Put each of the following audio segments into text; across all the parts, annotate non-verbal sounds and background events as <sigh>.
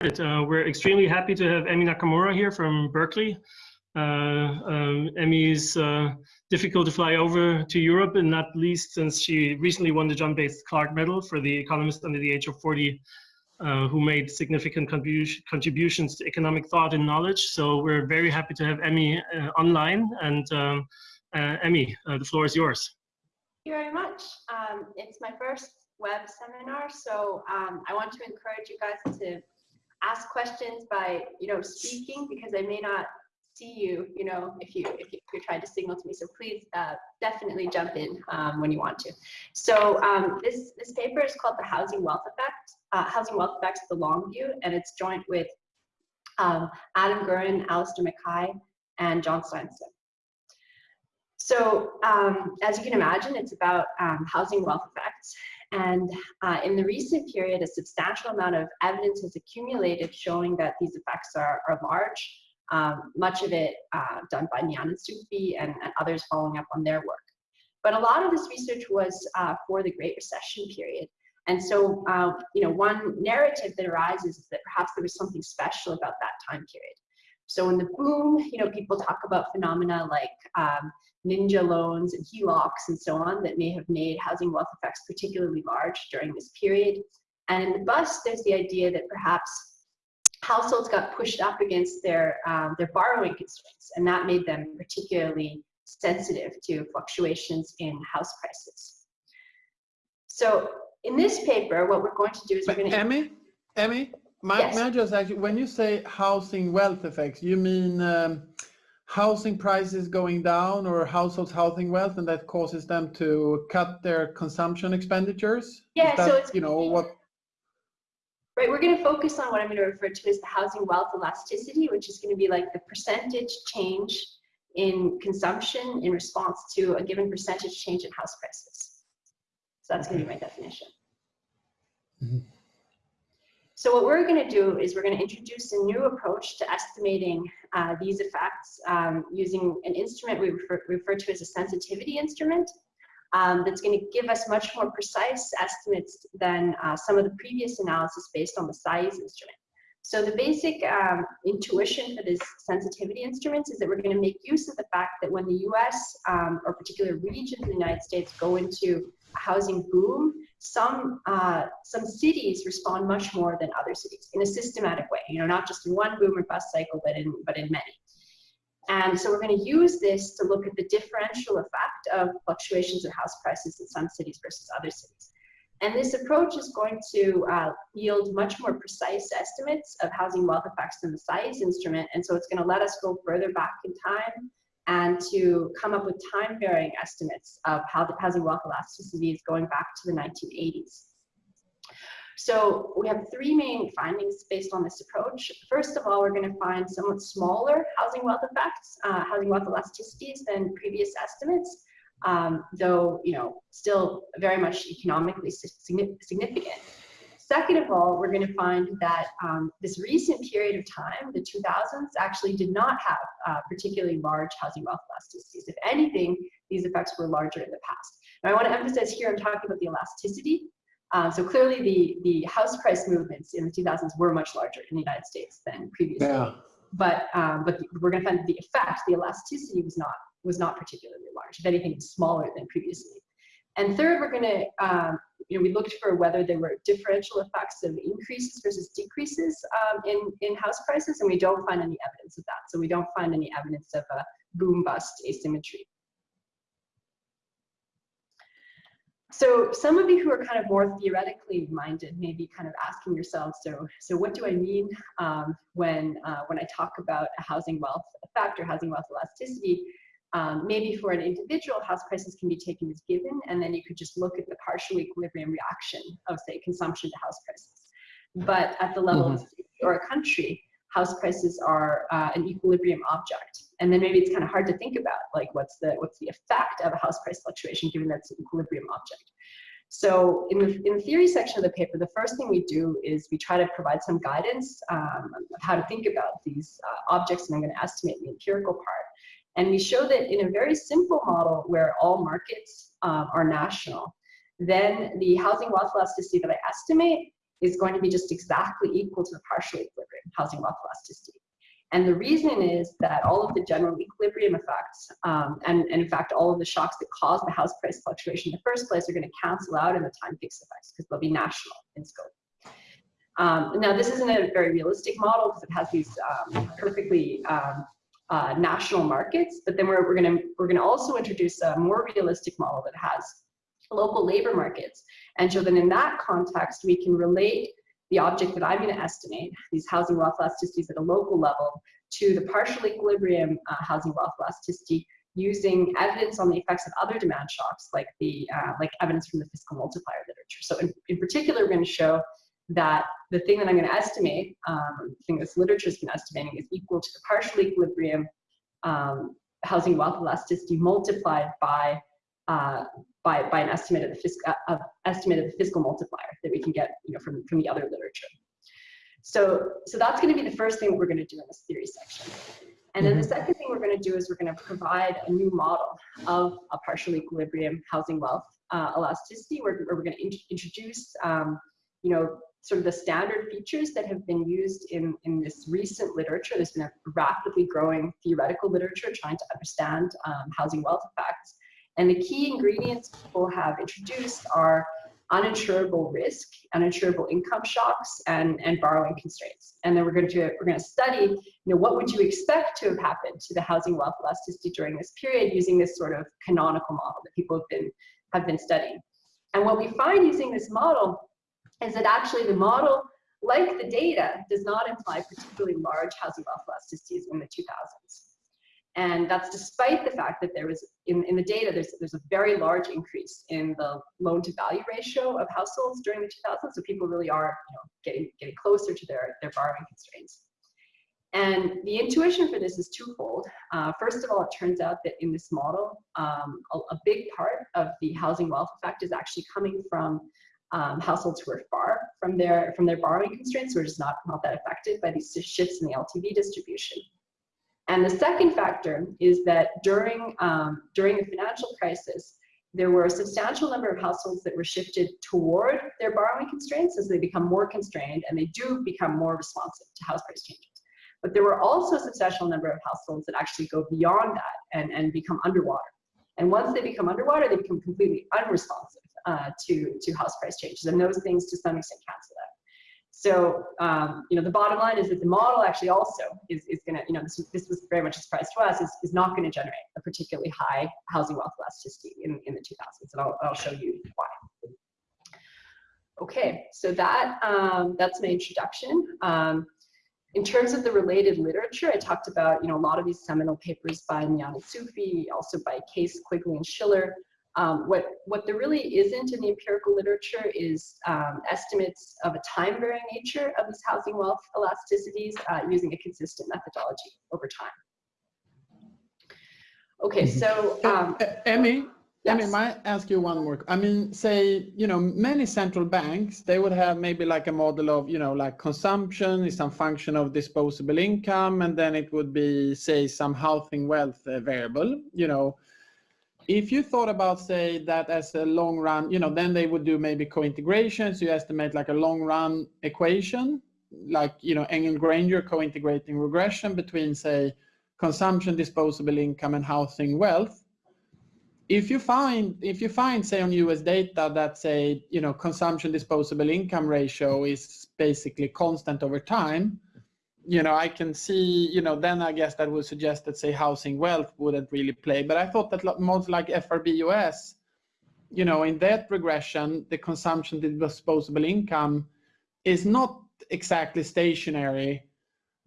Uh, we're extremely happy to have Emi Nakamura here from Berkeley. Uh, um, Emi's uh, difficult to fly over to Europe, and not least since she recently won the John Bates Clark Medal for the economist under the age of 40, uh, who made significant contribution, contributions to economic thought and knowledge. So we're very happy to have Emi uh, online. And um, uh, Emi, the floor is yours. Thank you very much. Um, it's my first web seminar, so um, I want to encourage you guys to ask questions by, you know, speaking because I may not see you, you know, if you if, you, are trying to signal to me. So please uh, definitely jump in um, when you want to. So um, this this paper is called the Housing Wealth Effect, uh, Housing Wealth Effects: The Long View, and it's joint with um, Adam Guren, Alisdair McKay, and John Steinsson. So um, as you can imagine, it's about um, housing wealth effects. And uh, in the recent period, a substantial amount of evidence has accumulated showing that these effects are, are large, um, much of it uh, done by Mian and Sufi and, and, others following up on their work. But a lot of this research was uh, for the Great Recession period. And so, uh, you know, one narrative that arises is that perhaps there was something special about that time period. So in the boom, you know, people talk about phenomena like um, ninja loans and HELOCs and so on that may have made housing wealth effects particularly large during this period. And in the bust, there's the idea that perhaps households got pushed up against their, um, their borrowing constraints, and that made them particularly sensitive to fluctuations in house prices. So in this paper, what we're going to do is we're going to- Emi, Emi, may, yes. may I just actually, when you say housing wealth effects, you mean um, housing prices going down or households housing wealth and that causes them to cut their consumption expenditures? Yeah, that, so it's you know what Right, we're going to focus on what I'm going to refer to as the housing wealth elasticity, which is going to be like the percentage change in consumption in response to a given percentage change in house prices. So that's going to be my definition. Mm -hmm. So what we're going to do is we're going to introduce a new approach to estimating uh, these effects um, using an instrument we refer, refer, to as a sensitivity instrument um, that's going to give us much more precise estimates than uh, some of the previous analysis based on the Saiz instrument. So the basic um, intuition for this sensitivity instruments is that we're going to make use of the fact that when the US um, or particular regions in the United States go into housing boom, some uh, some cities respond much more than other cities in a systematic way. You know, not just in one boom or bust cycle, but in but in many. And so we're going to use this to look at the differential effect of fluctuations in house prices in some cities versus other cities. And this approach is going to uh, yield much more precise estimates of housing wealth effects than the Saiz instrument. And so it's going to let us go further back in time and to come up with time varying estimates of how the housing wealth elasticity is going back to the 1980s. So we have three main findings based on this approach. First of all, we're going to find somewhat smaller housing wealth effects, uh, housing wealth elasticities than previous estimates, um, though you know still very much economically significant. Second of all, we're going to find that um, this recent period of time, the 2000s, actually did not have uh, particularly large housing wealth elasticities. If anything, these effects were larger in the past. Now, I want to emphasize here, I'm talking about the elasticity. Um, so clearly, the, the house price movements in the 2000s were much larger in the United States than previously. Yeah. But um, but we're going to find that the effect, the elasticity, was not was not particularly large. If anything, smaller than previously. And third, we're going to, um, you know, we looked for whether there were differential effects of increases versus decreases um, in, in house prices, and we don't find any evidence of that. So we don't find any evidence of a boom bust asymmetry. So some of you who are kind of more theoretically minded may be kind of asking yourselves, so, so what do I mean um, when, uh, when I talk about a housing wealth effect or housing wealth elasticity? Um, maybe for an individual, house prices can be taken as given, and then you could just look at the partial equilibrium reaction of, say, consumption to house prices. But at the level mm -hmm. of a city or a country, house prices are uh, an equilibrium object. And then maybe it's kind of hard to think about, like, what's the, what's the effect of a house price fluctuation given that's an equilibrium object. So in the, in the theory section of the paper, the first thing we do is we try to provide some guidance um, of how to think about these uh, objects, and I'm going to estimate the empirical part. And we show that in a very simple model where all markets um, are national, then the housing wealth elasticity that I estimate is going to be just exactly equal to the partial equilibrium housing wealth elasticity. And the reason is that all of the general equilibrium effects, um, and, and, in fact, all of the shocks that cause the house price fluctuation in the first place are going to cancel out in the time fixed effects because they'll be national in scope. Um, now, this isn't a very realistic model because it has these um, perfectly um, uh, national markets, but then we're, we're going to we're to also introduce a more realistic model that has local labor markets, and so then in that context, we can relate the object that I'm going to estimate, these housing wealth elasticities at a local level, to the partial equilibrium uh, housing wealth elasticity using evidence on the effects of other demand shocks, like the uh, like evidence from the fiscal multiplier literature. So in, in particular, we're going to show that the thing that I'm going to estimate, um, the thing this literature has been estimating, is equal to the partial equilibrium um, housing wealth elasticity multiplied by uh, by, by an estimate of the fiscal uh, estimate of the fiscal multiplier that we can get you know from from the other literature. So so that's going to be the first thing we're going to do in this theory section. And then the mm-hmm. second thing we're going to do is we're going to provide a new model of a partial equilibrium housing wealth uh, elasticity where, where we're going to in introduce um, you know sort of the standard features that have been used in, in this recent literature. There's been a rapidly growing theoretical literature trying to understand um, housing wealth effects. And the key ingredients people have introduced are uninsurable risk, uninsurable income shocks, and, and borrowing constraints. And then we're going to we're going to study, you know, what would you expect to have happened to the housing wealth elasticity during this period using this sort of canonical model that people have been have been studying. And what we find using this model is that actually the model, like the data, does not imply particularly large housing wealth elasticities in the 2000s. And that's despite the fact that there was, in, in the data, there's, there's a very large increase in the loan to value ratio of households during the 2000s. So people really are you know, getting, getting closer to their, their borrowing constraints. And the intuition for this is twofold. Uh, first of all, it turns out that in this model, um, a, a, big part of the housing wealth effect is actually coming from um, households who are far from their from their borrowing constraints, were just not, not that affected by these shifts in the LTV distribution. And the second factor is that during um, during the financial crisis, there were a substantial number of households that were shifted toward their borrowing constraints as they become more constrained and they do become more responsive to house price changes. But there were also a substantial number of households that actually go beyond that and, and become underwater. And once they become underwater, they become completely unresponsive uh, to, to house price changes. And those things to some extent cancel that. So, um, you know, the bottom line is that the model actually also is, is going to, you know, this, this was very much a surprise to us, is, is not going to generate a particularly high housing wealth elasticity in, in the 2000s. And I'll, I'll show you why. Okay, so that um, that's my introduction. Um, in terms of the related literature, I talked about, you know, a lot of these seminal papers by Mian Sufi, also by Case, Quigley, and Shiller, um, what, what there really isn't in the empirical literature is um, estimates of a time-varying nature of these housing wealth elasticities uh, using a consistent methodology over time. Okay, mm-hmm. so... Um, Emi, yes. Emi, might ask you one more? I mean, say, you know, many central banks, they would have maybe like a model of, you know, like consumption is some function of disposable income, and then it would be, say, some housing wealth uh, variable, you know, if you thought about, say, that as a long run, you know, then they would do maybe co-integrations. You estimate like a long run equation, like, you know, Engle-Granger co-integrating regression between, say, consumption, disposable income, and housing wealth. If you find, if you find, say, on US data that, say, you know, consumption disposable income ratio is basically constant over time, you know, I can see, you know, then I guess that would suggest that, say, housing wealth wouldn't really play. But I thought that most like FRBUS, you know, in that regression, the consumption disposable income is not exactly stationary.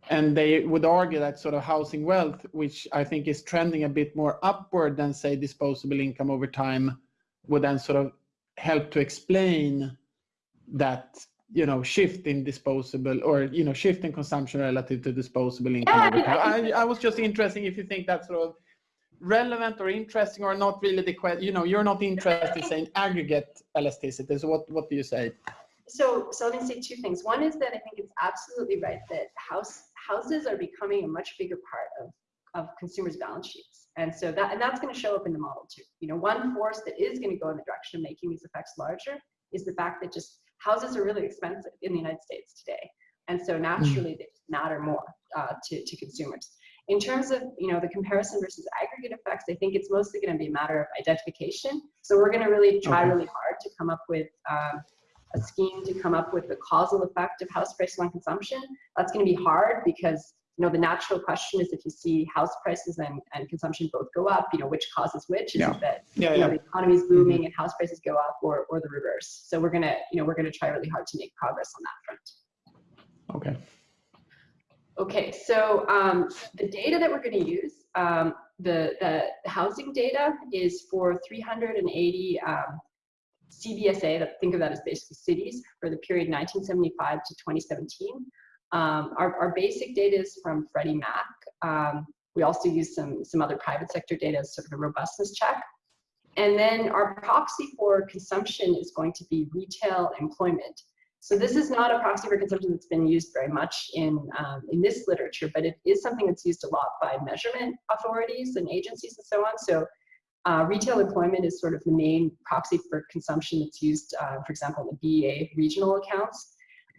And they would argue that sort of housing wealth, which I think is trending a bit more upward than, say, disposable income over time, would then sort of help to explain that you know shift in disposable or you know shift in consumption relative to disposable income. Yeah, I, I was just interested if you think that's sort of relevant or interesting or not really the question you know you're not interested in saying aggregate elasticity. So what what do you say? So so let me say two things. One is that i think it's absolutely right that house houses are becoming a much bigger part of of consumers balance sheets. And so that and that's going to show up in the model too. You know one force that is going to go in the direction of making these effects larger is the fact that just houses are really expensive in the United States today. And so naturally they matter more uh, to, to consumers. In terms of you know the comparison versus aggregate effects, I think it's mostly going to be a matter of identification. So we're going to really try Okay. really hard to come up with um, a scheme to come up with the causal effect of house prices on consumption. That's going to be hard because you know the natural question is if you see house prices and, and consumption both go up, you know which causes which. Is Yeah. it that Yeah, you know the economy is booming and house prices go up, or or the reverse? So we're gonna you know we're gonna try really hard to make progress on that front. Okay. Okay, so um, the data that we're going to use, um, the, the housing data is for 380 um, CBSA, that, think of that as basically cities, for the period 1975 to 2017. Um, our, our basic data is from Freddie Mac. Um, we also use some, some other private sector data as sort of a robustness check. And then our proxy for consumption is going to be retail employment. So this is not a proxy for consumption that's been used very much in, um, in this literature, but it is something that's used a lot by measurement authorities and agencies and so on. So uh, retail employment is sort of the main proxy for consumption that's used, uh, for example, in the BEA regional accounts.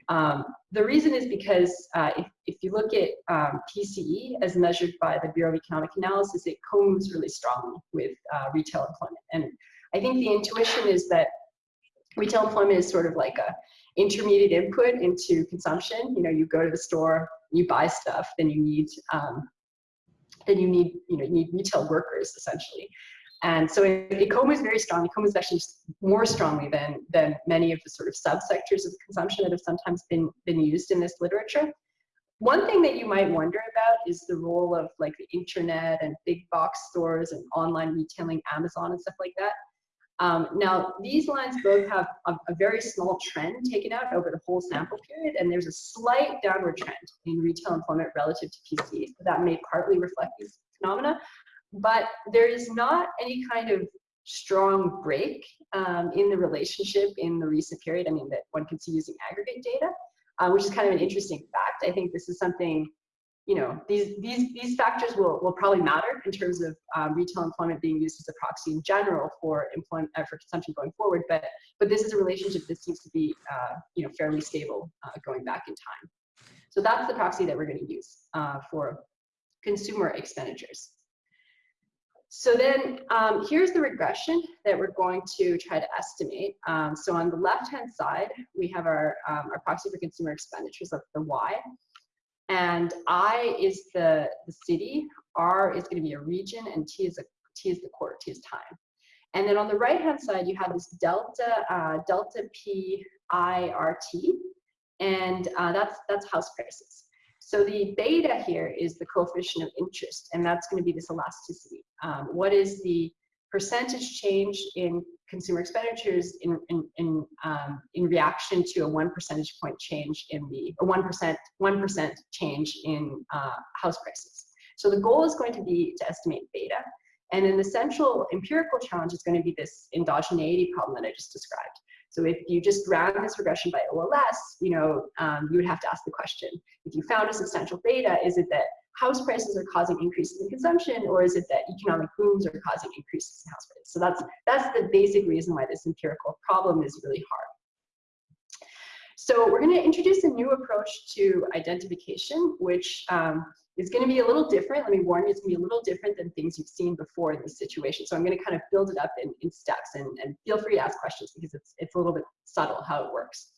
Um, the reason is because uh, if, if you look at um, PCE as measured by the Bureau of Economic Analysis, it co-moves really strongly with uh, retail employment. And I think the intuition is that retail employment is sort of like a intermediate input into consumption. You know, you go to the store, you buy stuff, then you need, um, then you need, you know, you need retail workers essentially. And so it co-moves very strong. It co-moves actually more strongly than than many of the sort of subsectors of consumption that have sometimes been been used in this literature. One thing that you might wonder about is the role of like the internet and big box stores and online retailing, Amazon and stuff like that. Um, now, these lines both have a, a, very small trend taken out over the whole sample period, and there's a slight downward trend in retail employment relative to PC. So that may partly reflect these phenomena, but there is not any kind of strong break um, in the relationship in the recent period. I mean, that one can see using aggregate data, uh, which is kind of an interesting fact. I think this is something you know, these, these, these factors will, will probably matter in terms of um, retail employment being used as a proxy in general for employment uh, for consumption going forward. But, but this is a relationship that seems to be, uh, you know, fairly stable uh, going back in time. So that's the proxy that we're going to use uh, for consumer expenditures. So then um, here's the regression that we're going to try to estimate. Um, so on the left-hand side, we have our, um, our proxy for consumer expenditures of the Y and I is the, the city, R is going to be a region, and T is a T is the quarter, T is time. And then on the right hand side, you have this delta uh, delta P I R T, and uh, that's that's house prices. So the beta here is the coefficient of interest, and that's going to be this elasticity. Um, what is the percentage change in consumer expenditures in in in, um, in reaction to a one percentage point change in the a one percent one percent change in uh, house prices. So the goal is going to be to estimate beta, and then the central empirical challenge is going to be this endogeneity problem that I just described. So if you just ran this regression by OLS, you know, um, you would have to ask the question: if you found a substantial beta, is it that house prices are causing increases in consumption, or is it that economic booms are causing increases in house prices? So that's that's the basic reason why this empirical problem is really hard. So we're going to introduce a new approach to identification, which um, is going to be a little different. Let me warn you, it's going to be a little different than things you've seen before in this situation. So I'm going to kind of build it up in, in steps, and, and feel free to ask questions because it's it's a little bit subtle how it works.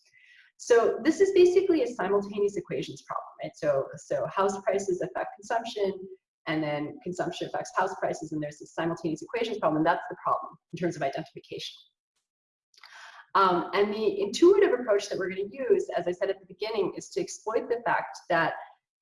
So this is basically a simultaneous equations problem, right? So, so house prices affect consumption, and then consumption affects house prices, and there's this simultaneous equations problem, and that's the problem in terms of identification. Um, and the intuitive approach that we're going to use, as I said at the beginning, is to exploit the fact that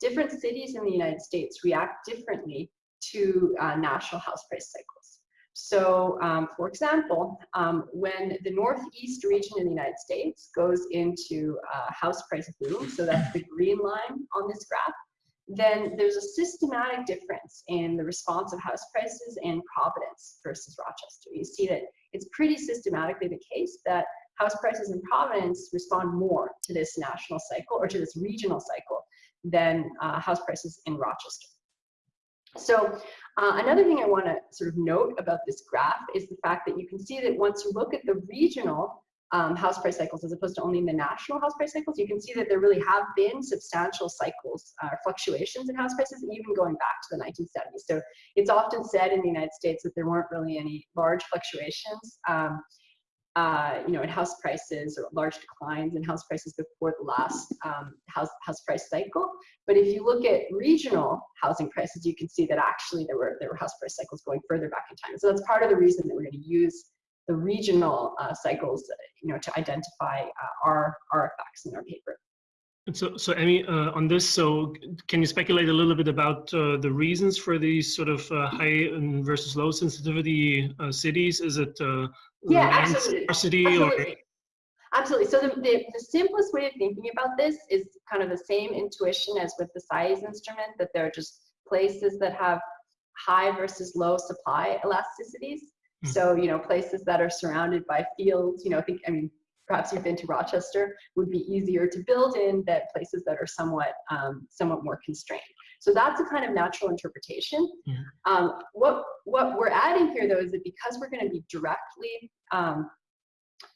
different cities in the United States react differently to uh, national house price cycles. So, um, for example, um, when the Northeast region in the United States goes into a house price boom, so that's the green line on this graph, then there's a systematic difference in the response of house prices in Providence versus Rochester. You see that it's pretty systematically the case that house prices in Providence respond more to this national cycle or to this regional cycle than uh, house prices in Rochester. So uh, another thing I want to sort of note about this graph is the fact that you can see that once you look at the regional um, house price cycles as opposed to only the national house price cycles, you can see that there really have been substantial cycles, uh, fluctuations in house prices, even going back to the 1970s. So it's often said in the United States that there weren't really any large fluctuations, um, uh, you know, in house prices or large declines in house prices before the last um, house, house price cycle. But if you look at regional housing prices, you can see that actually there were, there were house price cycles going further back in time. So that's part of the reason that we're going to use the regional uh, cycles, you know, to identify uh, our, our effects in our paper. So, so Emi, uh, on this, so can you speculate a little bit about uh, the reasons for these sort of uh, high versus low sensitivity uh, cities? Is it yeah, absolutely. scarcity absolutely. or? Absolutely. So the, the, the, simplest way of thinking about this is kind of the same intuition as with the Saiz instrument, that there are just places that have high versus low supply elasticities. Mm. So, you know, places that are surrounded by fields, you know, I think, I mean, perhaps you've been to Rochester, would be easier to build in than places that are somewhat, um, somewhat more constrained. So that's a kind of natural interpretation. Yeah. Um, what, what we're adding here though is that because we're gonna be directly um,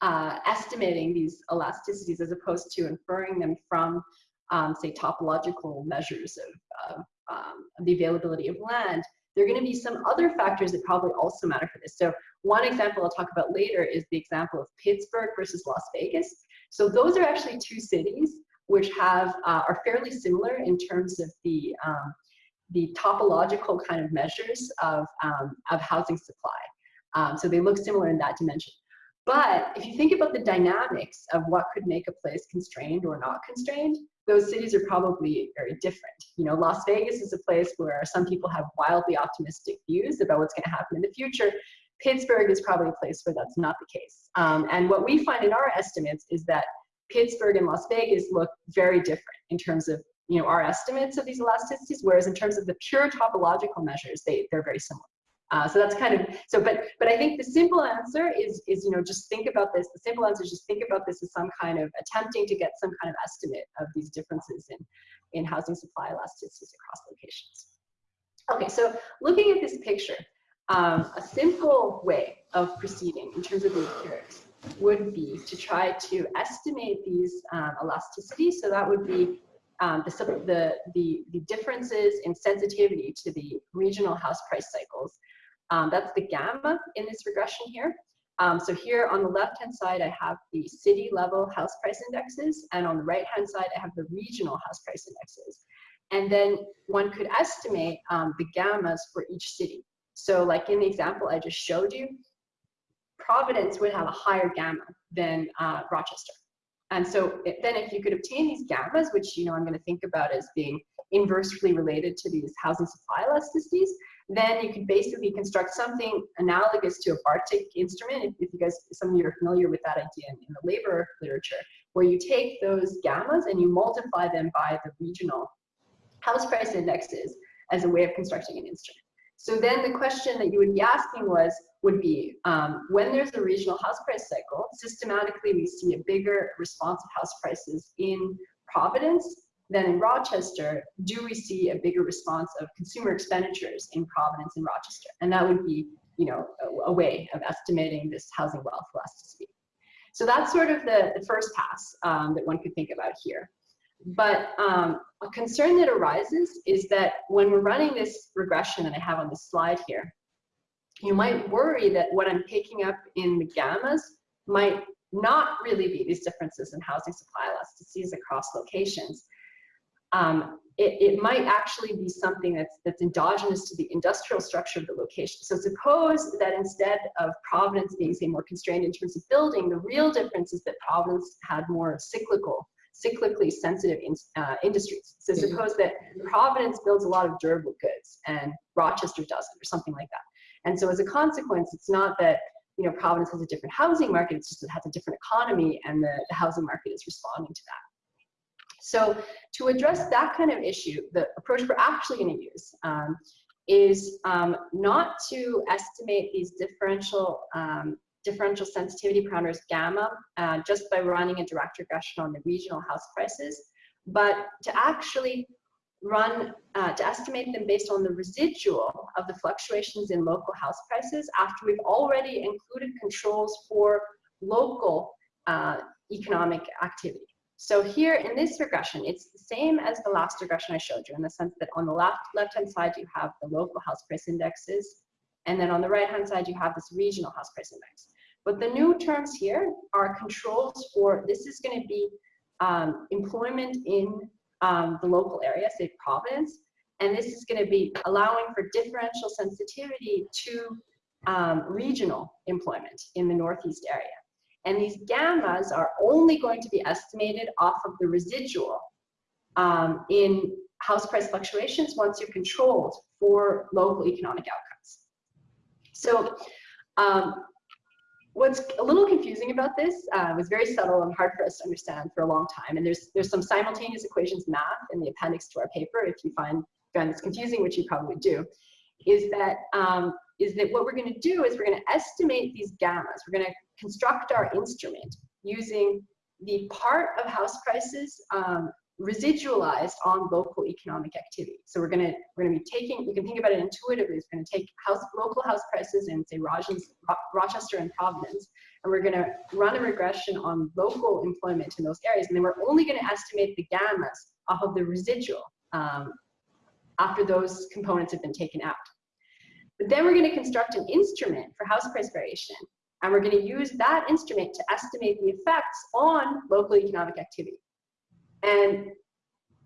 uh, estimating these elasticities as opposed to inferring them from, um, say, topological measures of, of um, the availability of land, there are going to be some other factors that probably also matter for this. So one example I'll talk about later is the example of Pittsburgh versus Las Vegas. So those are actually two cities which have uh, are fairly similar in terms of the um, the topological kind of measures of, um, of housing supply. Um, so they look similar in that dimension. But if you think about the dynamics of what could make a place constrained or not constrained, those cities are probably very different. You know, Las Vegas is a place where some people have wildly optimistic views about what's going to happen in the future. Pittsburgh is probably a place where that's not the case. Um, and what we find in our estimates is that Pittsburgh and Las Vegas look very different in terms of you know our estimates of these elasticities, whereas in terms of the pure topological measures, they, they're very similar. Uh, so that's kind of so, but but I think the simple answer is is you know just think about this. The simple answer is just think about this as some kind of attempting to get some kind of estimate of these differences in in housing supply elasticities across locations. Okay, so looking at this picture, um, a simple way of proceeding in terms of the empirics would be to try to estimate these um, elasticities. So that would be um, the, the, the, the differences in sensitivity to the regional house price cycles um, that's the gamma in this regression here. Um, so here on the left-hand side, I have the city level house price indexes, and on the right-hand side, I have the regional house price indexes. And then one could estimate um, the gammas for each city. So like in the example I just showed you, Providence would have a higher gamma than uh, Rochester. And so then if you could obtain these gammas, which you know I'm going to think about as being inversely related to these housing supply elasticities, then you could basically construct something analogous to a Bartik instrument, if, if you guys, some of you are familiar with that idea in, the labor literature, where you take those gammas and you multiply them by the regional house price indexes as a way of constructing an instrument. So then the question that you would be asking was, would be, um, when there's a regional house price cycle, systematically we see a bigger response of house prices in Providence then in Rochester, do we see a bigger response of consumer expenditures in Providence and Rochester? And that would be, you know, a, a way of estimating this housing wealth elasticity. So that's sort of the, the first pass um, that one could think about here. But um, a concern that arises is that when we're running this regression that I have on this slide here, you might worry that what I'm picking up in the gammas might not really be these differences in housing supply elasticities across locations, um, it, it, might actually be something that's, that's endogenous to the industrial structure of the location. So suppose that instead of Providence being, say, more constrained in terms of building, the real difference is that Providence had more cyclical, cyclically sensitive in, uh, industries. So mm-hmm. suppose that Providence builds a lot of durable goods and Rochester doesn't, or something like that. And so as a consequence, it's not that you know Providence has a different housing market, it's just it has a different economy and the, the housing market is responding to that. So to address that kind of issue, the approach we're actually going to use um, is um, not to estimate these differential um, differential sensitivity parameters gamma uh, just by running a direct regression on the regional house prices, but to actually run uh, to estimate them based on the residual of the fluctuations in local house prices after we've already included controls for local uh, economic activity. So here in this regression, it's the same as the last regression I showed you in the sense that on the left left-hand side, you have the local house price indexes. And then on the right-hand side, you have this regional house price index. But the new terms here are controls for, this is gonna be um, employment in um, the local area, say Providence. And this is gonna be allowing for differential sensitivity to um, regional employment in the Northeast area. And these gammas are only going to be estimated off of the residual um, in house price fluctuations once you're controlled for local economic outcomes. So um, what's a little confusing about this uh, was very subtle and hard for us to understand for a long time. And there's there's some simultaneous equations math in the appendix to our paper. If you find find this confusing, which you probably do, is that um, is that what we're going to do is we're going to estimate these gammas. We're going to construct our instrument using the part of house prices um, residualized on local economic activity. So we're gonna we're gonna be taking. You can think about it intuitively. It's to take house local house prices in say Rochester and Providence, and we're going to run a regression on local employment in those areas, and then we're only going to estimate the gammas off of the residual um, after those components have been taken out. But then we're going to construct an instrument for house price variation, and we're going to use that instrument to estimate the effects on local economic activity. And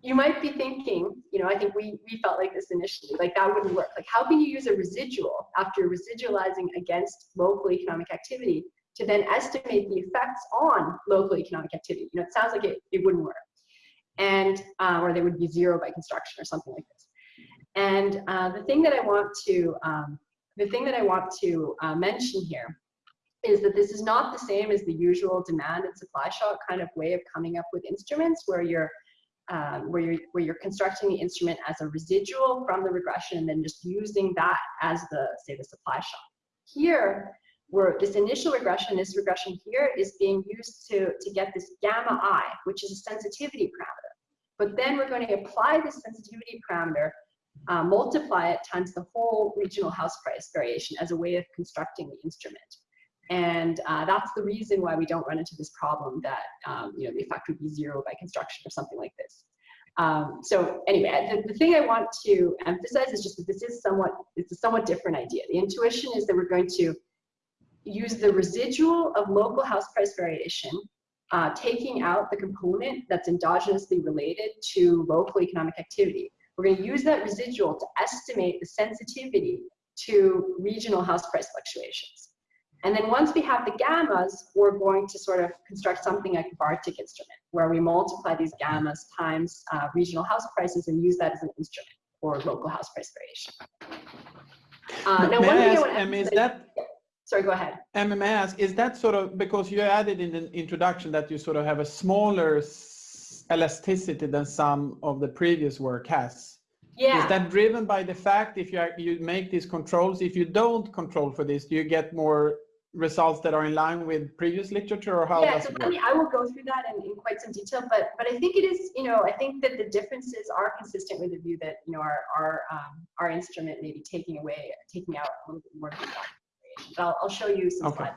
you might be thinking, you know, I think we, we felt like this initially, like that wouldn't work. Like how can you use a residual after residualizing against local economic activity to then estimate the effects on local economic activity? You know, it sounds like it, it wouldn't work. And, uh, or they would be zero by construction or something like this. And uh, the thing that I want to, um, the thing that I want to uh, mention here is that this is not the same as the usual demand and supply shock kind of way of coming up with instruments where you're um, where you're where you're constructing the instrument as a residual from the regression and then just using that as the say the supply shock. Here, where this initial regression, this regression here is being used to to get this gamma i, which is a sensitivity parameter. But then we're going to apply this sensitivity parameter uh, multiply it times the whole regional house price variation as a way of constructing the instrument. And uh, that's the reason why we don't run into this problem that um, you know the effect would be zero by construction or something like this. Um, so anyway, the, the thing I want to emphasize is just that this is somewhat, it's a somewhat different idea. The intuition is that we're going to use the residual of local house price variation, uh, taking out the component that's endogenously related to local economic activity. We're going to use that residual to estimate the sensitivity to regional house price fluctuations. And then once we have the gammas, we're going to sort of construct something like a Bartik instrument, where we multiply these gammas times uh, regional house prices and use that as an instrument for local house price variation. Uh, now, one thing I want to is that sorry, go ahead. And may I ask, is that sort of because you added in the introduction that you sort of have a smaller elasticity than some of the previous work has? Yeah. Is that driven by the fact if you are, you make these controls, if you don't control for this, do you get more results that are in line with previous literature or how yeah, so I, mean, I will go through that in, in quite some detail, but but I think it is, you know, I think that the differences are consistent with the view that, you know, our our um, our instrument may be taking away, taking out a little bit more. But I'll, I'll show you some okay. slides.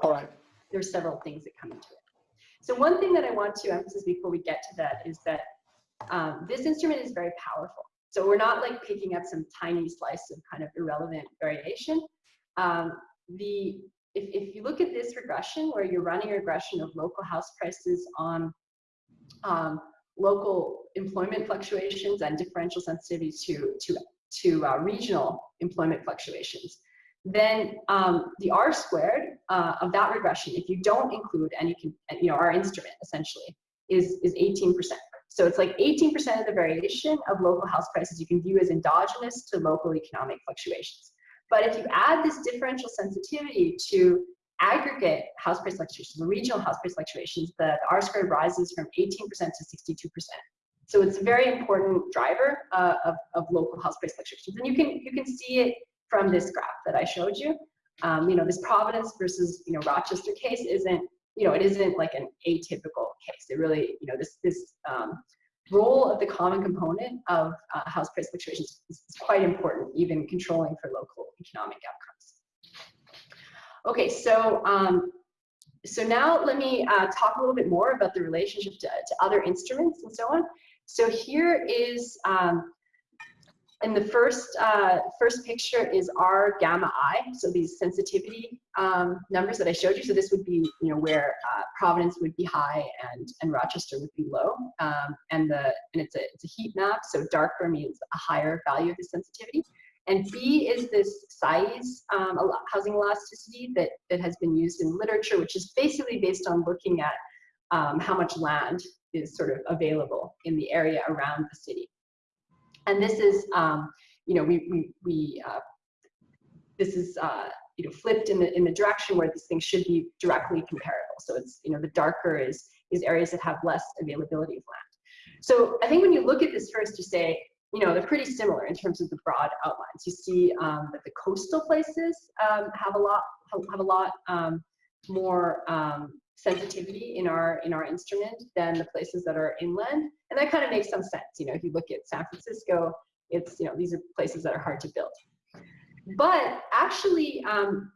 All right. There's several things that come into it. So one thing that I want to emphasize before we get to that is that um, this instrument is very powerful. So we're not like picking up some tiny slice of kind of irrelevant variation. Um, the if, if you look at this regression where you're running a regression of local house prices on um, local employment fluctuations and differential sensitivity to, to, to uh, regional employment fluctuations, then um, the R squared uh, of that regression, if you don't include any, can, you know, our instrument essentially, is, is 18%. So it's like 18% of the variation of local house prices you can view as endogenous to local economic fluctuations. But if you add this differential sensitivity to aggregate house price fluctuations, the regional house price fluctuations, the, the R squared rises from 18% to 62%. So it's a very important driver uh, of, of local house price fluctuations. And you can, you can see it from this graph that I showed you. Um, you know, this Providence versus, you know, Rochester case isn't, you know, it isn't like an atypical case. It really, you know, this, this um, role of the common component of uh, house price fluctuations is quite important, even controlling for local economic outcomes. Okay, so um, so now let me uh, talk a little bit more about the relationship to, to other instruments and so on. So here is, um, in the first, uh, first picture is our gamma I, so these sensitivity um, numbers that I showed you. So this would be, you know, where uh, Providence would be high and, and Rochester would be low. Um, and the and it's a, it's a heat map, so darker means a higher value of the sensitivity. And B is this Saiz um, housing elasticity that, that has been used in literature, which is basically based on looking at um, how much land is sort of available in the area around the city. And this is, um, you know, we, we, we uh, this is, uh, you know, flipped in the, in the direction where these things should be directly comparable. So it's, you know, the darker is, is areas that have less availability of land. So I think when you look at this first, you say, you know, they're pretty similar in terms of the broad outlines. You see um, that the coastal places um, have a lot have a lot um, more um, sensitivity in our in our instrument than the places that are inland, and that kind of makes some sense. You know, if you look at San Francisco, it's you know these are places that are hard to build. But actually, um,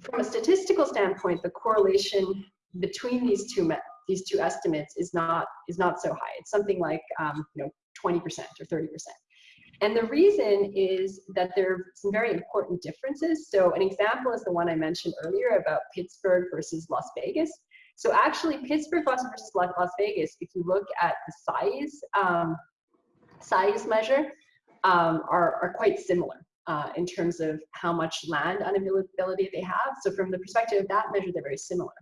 from a statistical standpoint, the correlation between these two these two estimates is not is not so high. It's something like um, you know 20% or 30%. And the reason is that there are some very important differences. So an example is the one I mentioned earlier about Pittsburgh versus Las Vegas. So actually Pittsburgh versus Las Vegas, if you look at the Saiz, um, Saiz measure, um, are, are quite similar uh, in terms of how much land unavailability they have. So from the perspective of that measure, they're very similar.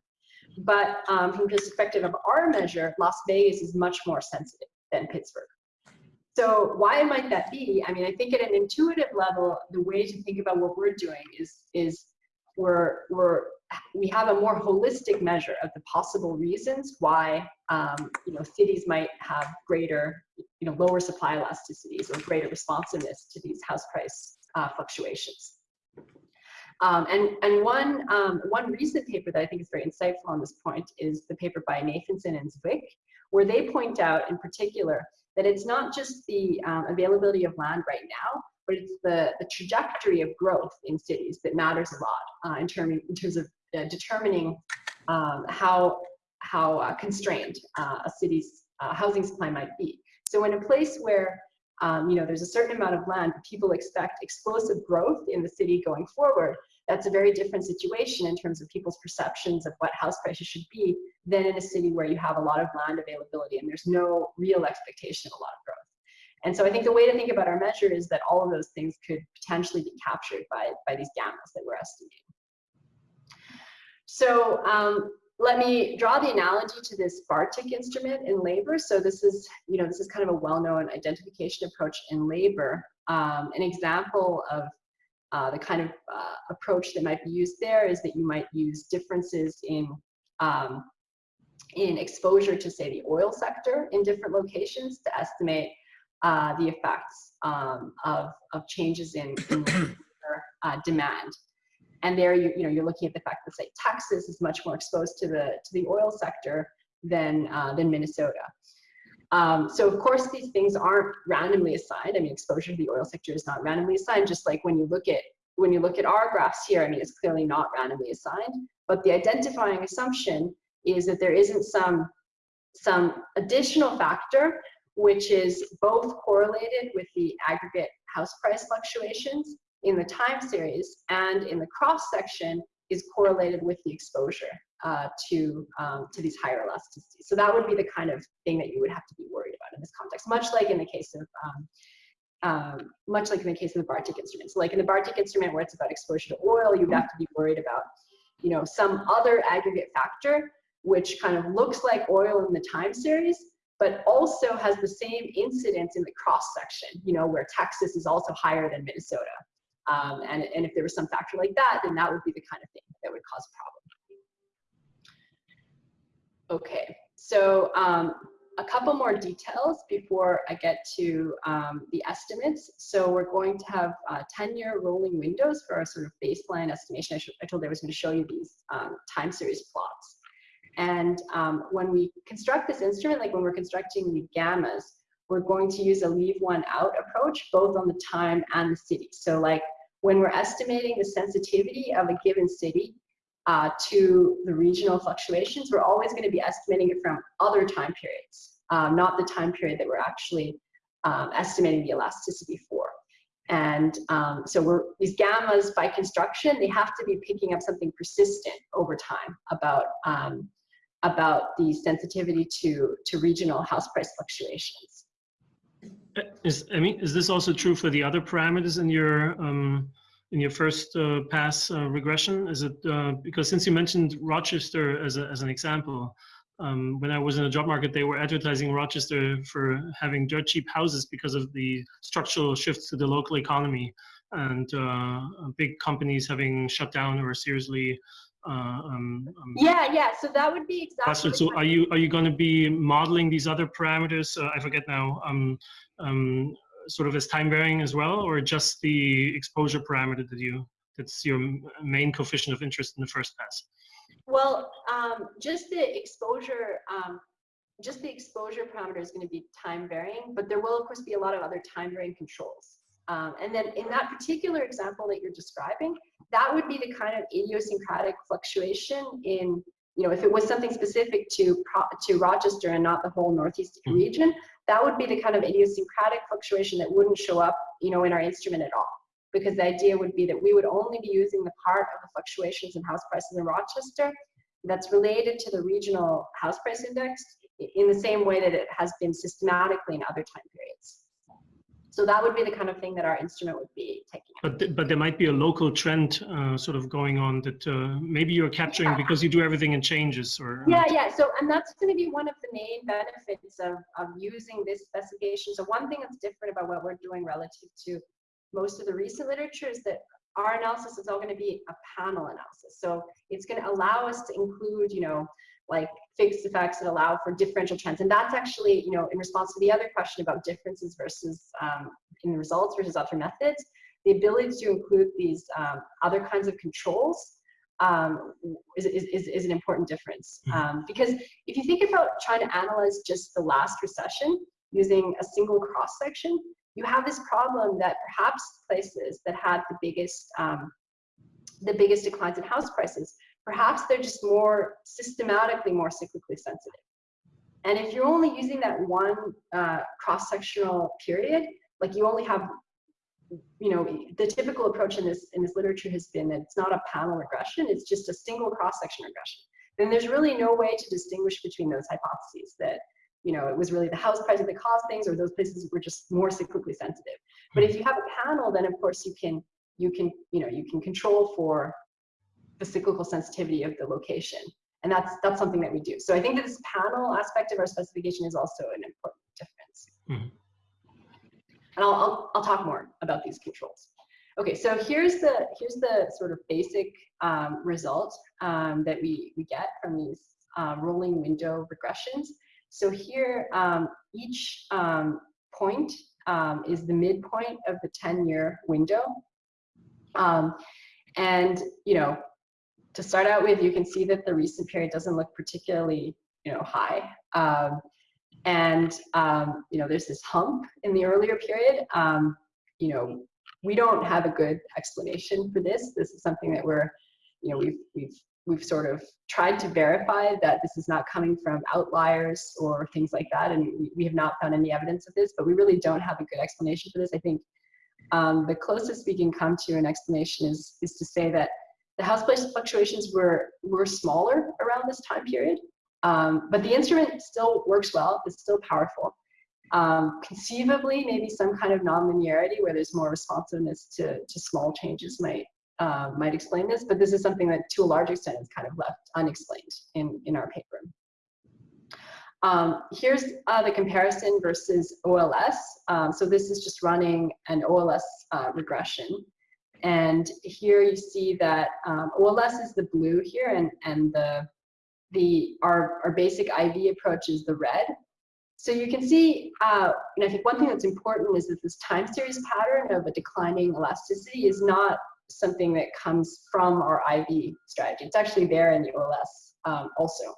But um, from the perspective of our measure, Las Vegas is much more sensitive than Pittsburgh. So why might that be? I mean, I think at an intuitive level, the way to think about what we're doing is is we're we're we have a more holistic measure of the possible reasons why um, you know cities might have greater you know lower supply elasticities or greater responsiveness to these house price uh, fluctuations. Um, and and one um, one recent paper that I think is very insightful on this point is the paper by Nathanson and Zwick, where they point out in particular that it's not just the um, availability of land right now, but it's the, the trajectory of growth in cities that matters a lot uh, in, term, in terms of uh, determining um, how, how uh, constrained uh, a city's uh, housing supply might be. So in a place where um, you know, there's a certain amount of land, people expect explosive growth in the city going forward, that's a very different situation in terms of people's perceptions of what house prices should be than in a city where you have a lot of land availability and there's no real expectation of a lot of growth. And so I think the way to think about our measure is that all of those things could potentially be captured by, by these gammas that we're estimating. So um, let me draw the analogy to this Bartik instrument in labor. So this is, you know, this is kind of a well-known identification approach in labor. Um, an example of uh, the kind of uh, approach that might be used there is that you might use differences in um, in exposure to say the oil sector in different locations to estimate uh, the effects um, of, of changes in, in <clears throat> uh, demand. And there you, you know, you're looking at the fact that say Texas is much more exposed to the, to the oil sector than, uh, than Minnesota. Um, so of course these things aren't randomly assigned. I mean, exposure to the oil sector is not randomly assigned, just like when you look at when you look at our graphs here, I mean, it's clearly not randomly assigned, but the identifying assumption is that there isn't some, some additional factor which is both correlated with the aggregate house price fluctuations in the time series and in the cross section is correlated with the exposure uh, to, um, to these higher elasticities. So that would be the kind of thing that you would have to be worried about in this context, much like in the case of um, um, much like in the case of the Bartik instrument. So like in the Bartik instrument where it's about exposure to oil, you would have to be worried about, you know, some other aggregate factor which kind of looks like oil in the time series, but also has the same incidence in the cross section, you know, where Texas is also higher than Minnesota. Um, and, and if there was some factor like that, then that would be the kind of thing that would cause a problem. Okay, so um, a couple more details before I get to um, the estimates. So we're going to have 10-year uh, rolling windows for our sort of baseline estimation. I, I told I was going to show you these um, time series plots. And um, when we construct this instrument, like when we're constructing the gammas, we're going to use a leave one out approach, both on the time and the city. So like when we're estimating the sensitivity of a given city, uh, to the regional fluctuations, we're always going to be estimating it from other time periods, um, not the time period that we're actually um, estimating the elasticity for. And um, so these gammas by construction, they have to be picking up something persistent over time about, um, about the sensitivity to, to regional house price fluctuations. Is, I mean, is this also true for the other parameters in your um, in your first uh, pass uh, regression? Is it uh, because since you mentioned Rochester as, a, as an example, um, when I was in the job market, they were advertising Rochester for having dirt cheap houses because of the structural shifts to the local economy and uh, big companies having shut down or seriously. Uh, um, um, yeah, yeah. So that would be exactly. So are you are you going to be modeling these other parameters? Uh, I forget now. Um, um, sort of as time varying as well, or just the exposure parameter that you that's your main coefficient of interest in the first pass? Well, um, just the exposure, um, just the exposure parameter is going to be time varying, but there will of course be a lot of other time varying controls. Um, and then in that particular example that you're describing, that would be the kind of idiosyncratic fluctuation in, you know, if it was something specific to to Rochester and not the whole Northeast mm-hmm. region, that would be the kind of idiosyncratic fluctuation that wouldn't show up, you know, in our instrument at all because the idea would be that we would only be using the part of the fluctuations in house prices in Rochester that's related to the regional house price index in the same way that it has been systematically in other time periods. So that would be the kind of thing that our instrument would be taking. But, th but there might be a local trend uh, sort of going on that uh, maybe you're capturing yeah. because you do everything in changes or. Yeah, yeah. So, and that's going to be one of the main benefits of, of using this specification. So one thing that's different about what we're doing relative to most of the recent literature is that our analysis is all going to be a panel analysis. So it's going to allow us to include, you know, like fixed effects that allow for differential trends. And that's actually, you know, in response to the other question about differences versus um, in the results versus other methods, the ability to include these um, other kinds of controls um, is, is, is, an important difference. Mm-hmm. Um, because if you think about trying to analyze just the last recession using a single cross section, you have this problem that perhaps places that had the biggest um, the biggest declines in house prices, perhaps they're just more systematically more cyclically sensitive. And if you're only using that one uh, cross-sectional period, like you only have, you know, the typical approach in this in this literature has been that it's not a panel regression, it's just a single cross-section regression. Then there's really no way to distinguish between those hypotheses that you know, it was really the house prices that caused things or those places were just more cyclically sensitive. But if you have a panel, then of course you can, you can, you know, you can control for the cyclical sensitivity of the location. And that's, that's something that we do. So I think that this panel aspect of our specification is also an important difference. Mm -hmm. And I'll, I'll, I'll talk more about these controls. Okay, so here's the here's the sort of basic um, result um, that we, we get from these uh, rolling window regressions. So here, um, each um, point um, is the midpoint of the 10-year window. Um, and, you know, to start out with, you can see that the recent period doesn't look particularly, you know, high. Um, and, um, you know, there's this hump in the earlier period. you know, we don't have a good explanation for this. This is something that we're, you know, we've, we've we've sort of tried to verify that this is not coming from outliers or things like that, and we, we have not found any evidence of this, but we really don't have a good explanation for this. I think um, the closest we can come to an explanation is, is to say that the house price fluctuations were, were smaller around this time period, um, but the instrument still works well, it's still powerful. Um, conceivably, maybe some kind of nonlinearity where there's more responsiveness to, to small changes might, uh, might explain this, but this is something that to a large extent is kind of left unexplained in, in our paper. Um, here's uh, the comparison versus OLS. Um, so this is just running an OLS uh, regression. And here you see that um, OLS is the blue here and, and the, the, our, our basic IV approach is the red. So you can see, uh, and I think one thing that's important is that this time series pattern of a declining elasticity is not something that comes from our IV strategy. It's actually there in the OLS um, also.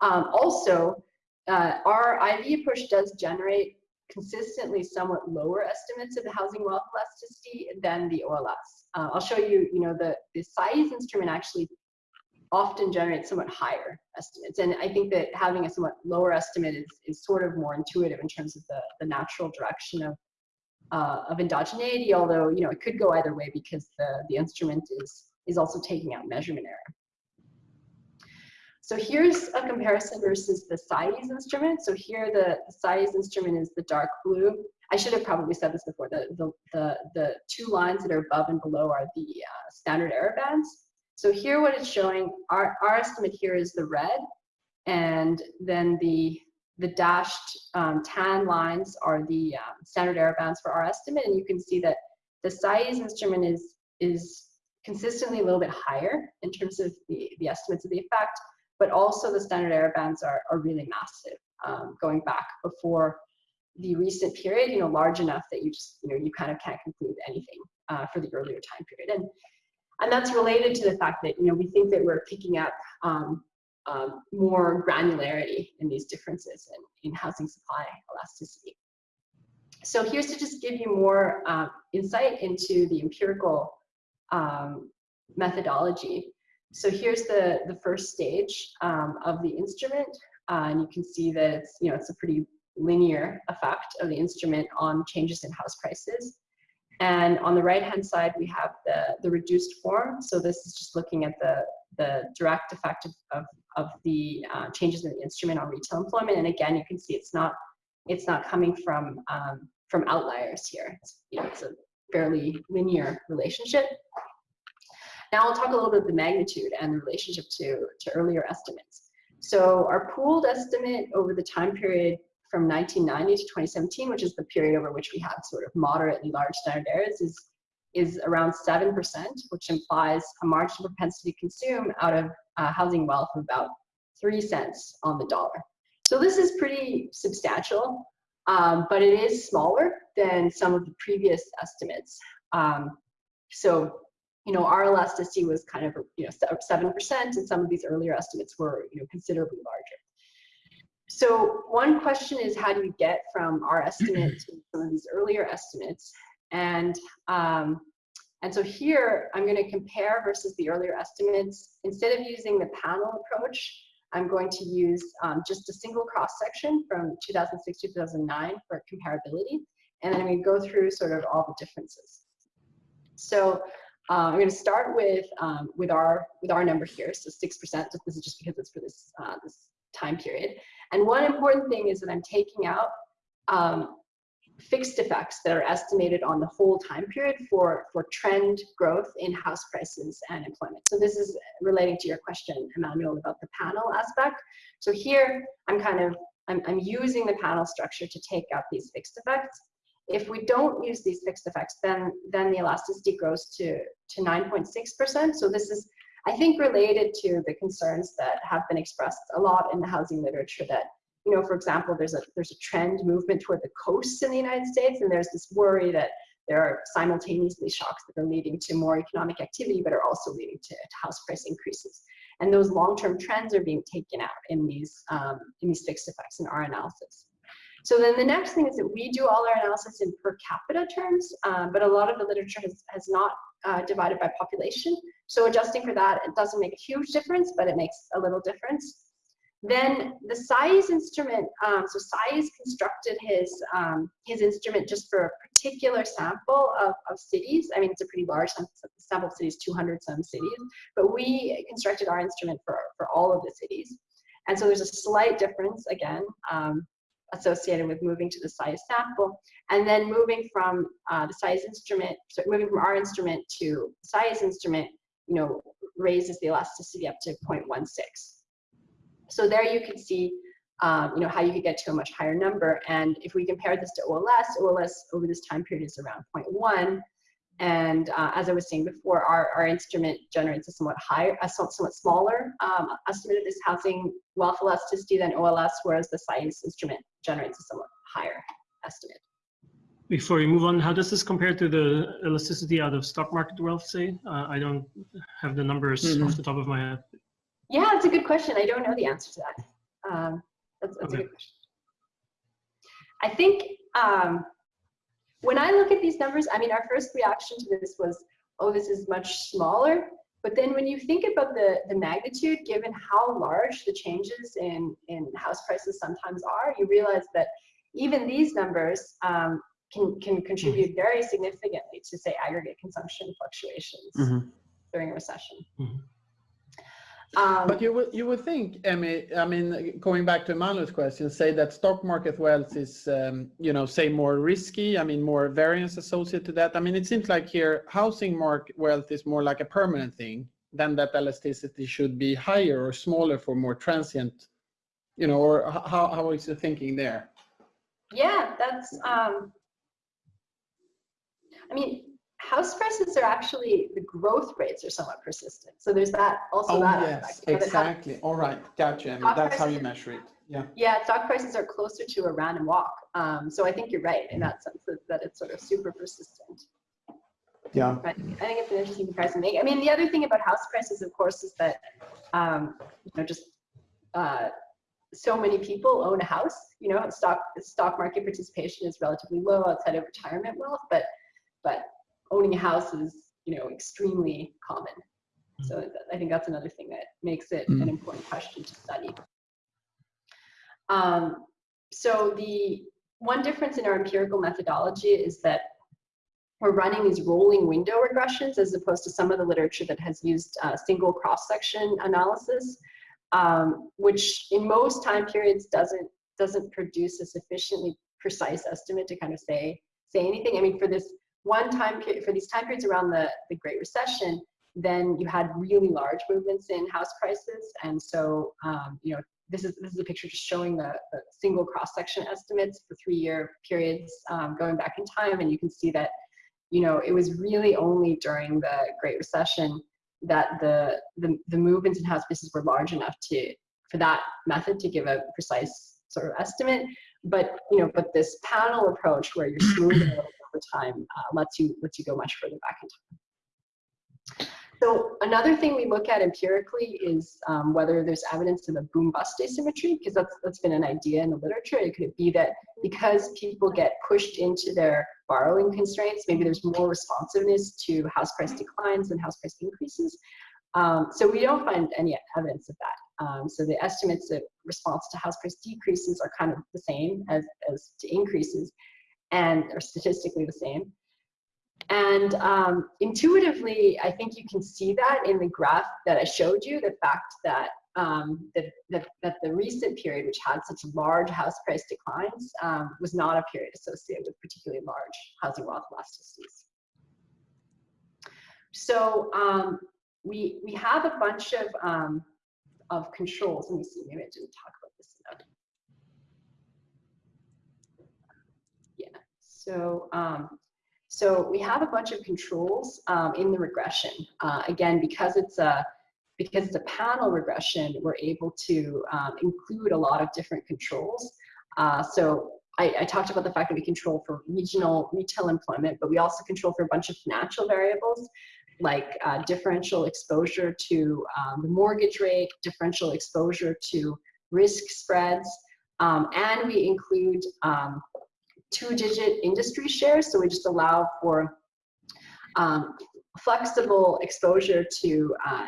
Um, also, uh, our IV approach does generate consistently somewhat lower estimates of the housing wealth elasticity than the OLS. Uh, I'll show you, you know, the, the Saiz instrument actually often generates somewhat higher estimates. And I think that having a somewhat lower estimate is, is sort of more intuitive in terms of the, the natural direction of, uh, of endogeneity, although, you know, it could go either way because the, the instrument is, is also taking out measurement error. So here's a comparison versus the Saiz instrument. So here the, the Saiz instrument is the dark blue. I should have probably said this before. The, the, the, the two lines that are above and below are the uh, standard error bands. So here what it's showing, our, our estimate here is the red, and then the, the dashed um, tan lines are the um, standard error bands for our estimate, and you can see that the Saiz instrument is, is consistently a little bit higher in terms of the, the estimates of the effect, but also the standard error bands are, are really massive, um, going back before the recent period, you know, large enough that you just, you know, you kind of can't conclude anything uh, for the earlier time period. And, and that's related to the fact that, you know, we think that we're picking up um, um, more granularity in these differences in, in housing supply elasticity. So here's to just give you more uh, insight into the empirical um, methodology. So here's the, the first stage um, of the instrument. Uh, and you can see that it's, you know, it's a pretty linear effect of the instrument on changes in house prices. And on the right-hand side, we have the, the reduced form. So this is just looking at the, the direct effect of, of, of the uh, changes in the instrument on retail employment. And again, you can see it's not, it's not coming from, um, from outliers here. It's, you know, it's a fairly linear relationship. Now I'll talk a little bit of the magnitude and the relationship to, to earlier estimates. So our pooled estimate over the time period from 1990 to 2017, which is the period over which we had sort of moderately large standard errors, is, is around 7%, which implies a marginal propensity to consume out of uh, housing wealth of about 3 cents on the dollar. So this is pretty substantial, um, but it is smaller than some of the previous estimates. Um, so you know, our elasticity was kind of, you know, 7%, and some of these earlier estimates were, you know, considerably larger. So one question is how do you get from our estimate to some of these earlier estimates? And, um, and so here I'm going to compare versus the earlier estimates. Instead of using the panel approach, I'm going to use um, just a single cross section from 2006 to 2009 for comparability. And then I'm to go through sort of all the differences. So uh, I'm going to start with um, with our with our number here, so six percent. This is just because it's for this uh, this time period. And one important thing is that I'm taking out um, fixed effects that are estimated on the whole time period for for trend growth in house prices and employment. So this is relating to your question, Emmanuel, about the panel aspect. So here I'm kind of I'm, I'm using the panel structure to take out these fixed effects if we don't use these fixed effects, then, then the elasticity grows to, to 9.6%. So this is, I think, related to the concerns that have been expressed a lot in the housing literature that, you know, for example, there's a, there's a trend movement toward the coasts in the United States, and there's this worry that there are simultaneously shocks that are leading to more economic activity, but are also leading to, to house price increases. And those long-term trends are being taken out in these, um, in these fixed effects in our analysis. So then the next thing is that we do all our analysis in per capita terms, um, but a lot of the literature has, has not uh, divided by population. So adjusting for that, it doesn't make a huge difference, but it makes a little difference. Then the Saiz instrument, um, so Saiz constructed his, um, his instrument just for a particular sample of, of cities. I mean, it's a pretty large sample of cities, 200 some cities, but we constructed our instrument for, for all of the cities. And so there's a slight difference again, um, associated with moving to the Saiz sample, and then moving from uh, the Saiz instrument, so moving from our instrument to Saiz instrument, you know, raises the elasticity up to 0.16. So there you can see, um, you know, how you could get to a much higher number. And if we compare this to OLS, OLS over this time period is around 0.1. And uh, as I was saying before, our, our instrument generates a somewhat higher, a somewhat smaller um, estimate of this housing wealth elasticity than OLS, whereas the Saiz instrument generates a somewhat higher estimate. Before we move on, how does this compare to the elasticity out of stock market wealth, say? Uh, I don't have the numbers mm -hmm. off the top of my head. Yeah, that's a good question. I don't know the answer to that. Um, that's, that's okay. a good question. I think um, when I look at these numbers, I mean, our first reaction to this was, oh, this is much smaller. But then when you think about the, the magnitude, given how large the changes in, in house prices sometimes are, you realize that even these numbers um, can, can contribute very significantly to, say, aggregate consumption fluctuations Mhm. during a recession. Mhm. Um, But you would, you would think, Emi, I mean, going back to Manuel's question, say that stock market wealth is, um, you know, say more risky, I mean, more variance associated to that. I mean, it seems like here, housing market wealth is more like a permanent thing than that elasticity should be higher or smaller for more transient, you know, or how, how is the thinking there? Yeah, that's, um, I mean, house prices are actually, the growth rates are somewhat persistent. So there's that, also Oh, that. yes, aspect. You know, that house- exactly. All right, gotcha. Stock That's how you measure it. Yeah. Yeah, stock prices are closer to a random walk. Um, so I think you're right in that sense that, that it's sort of super persistent. Yeah. But I think it's an interesting comparison to make. I mean, the other thing about house prices, of course, is that, um, you know, just, uh, so many people own a house, you know, stock, stock market participation is relatively low outside of retirement wealth, but, but owning a house is, you know, extremely common. So th- I think that's another thing that makes it an Mm. important question to study. Um, so the one difference in our empirical methodology is that we're running these rolling window regressions as opposed to some of the literature that has used uh, single cross-section analysis, um, which in most time periods doesn't doesn't produce a sufficiently precise estimate to kind of say say anything. I mean, for this one time period, for these time periods around the, the Great Recession, then you had really large movements in house prices, and so um, you know this is this is a picture just showing the, the single cross-section estimates for three-year periods um, going back in time, and you can see that you know, it was really only during the Great Recession that the, the, the movements in house prices were large enough to, for that method to give a precise sort of estimate. But, you know, but this panel approach where you're smoothing <clears throat> time uh, lets you, lets you go much further back in time. So another thing we look at empirically is um, whether there's evidence of a boom-bust asymmetry, because that's, that's been an idea in the literature. It could be that because people get pushed into their borrowing constraints, maybe there's more responsiveness to house price declines than house price increases. Um, so we don't find any evidence of that. Um, so the estimates of response to house price decreases are kind of the same as, as to increases and are statistically the same. And um, intuitively, I think you can see that in the graph that I showed you, the fact that, um, that, that, that the recent period, which had such large house price declines, um, was not a period associated with particularly large housing wealth elasticities. So um, we, we have a bunch of, um, of controls. Let me see, maybe I didn't talk about this enough. Yeah, so um, so we have a bunch of controls um, in the regression. Uh, again, because it's a because it's a panel regression, we're able to um, include a lot of different controls. Uh, so I, I, talked about the fact that we control for regional retail employment, but we also control for a bunch of financial variables like uh, differential exposure to um, the mortgage rate, differential exposure to risk spreads, um, and we include um, two-digit industry shares. So we just allow for um, flexible exposure to, uh,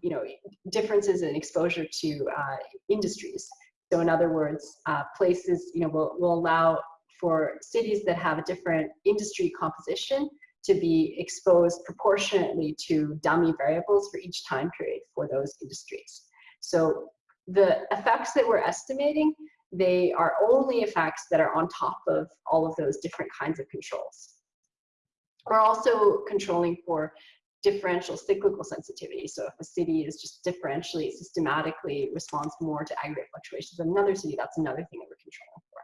you know, differences in exposure to uh, industries. So in other words, uh, places, you know, will, will allow for cities that have a different industry composition to be exposed proportionately to dummy variables for each time period for those industries. So the effects that we're estimating they are only effects that are on top of all of those different kinds of controls. We're also controlling for differential cyclical sensitivity. So if a city is just differentially, systematically responds more to aggregate fluctuations than another city, that's another thing that we're controlling for.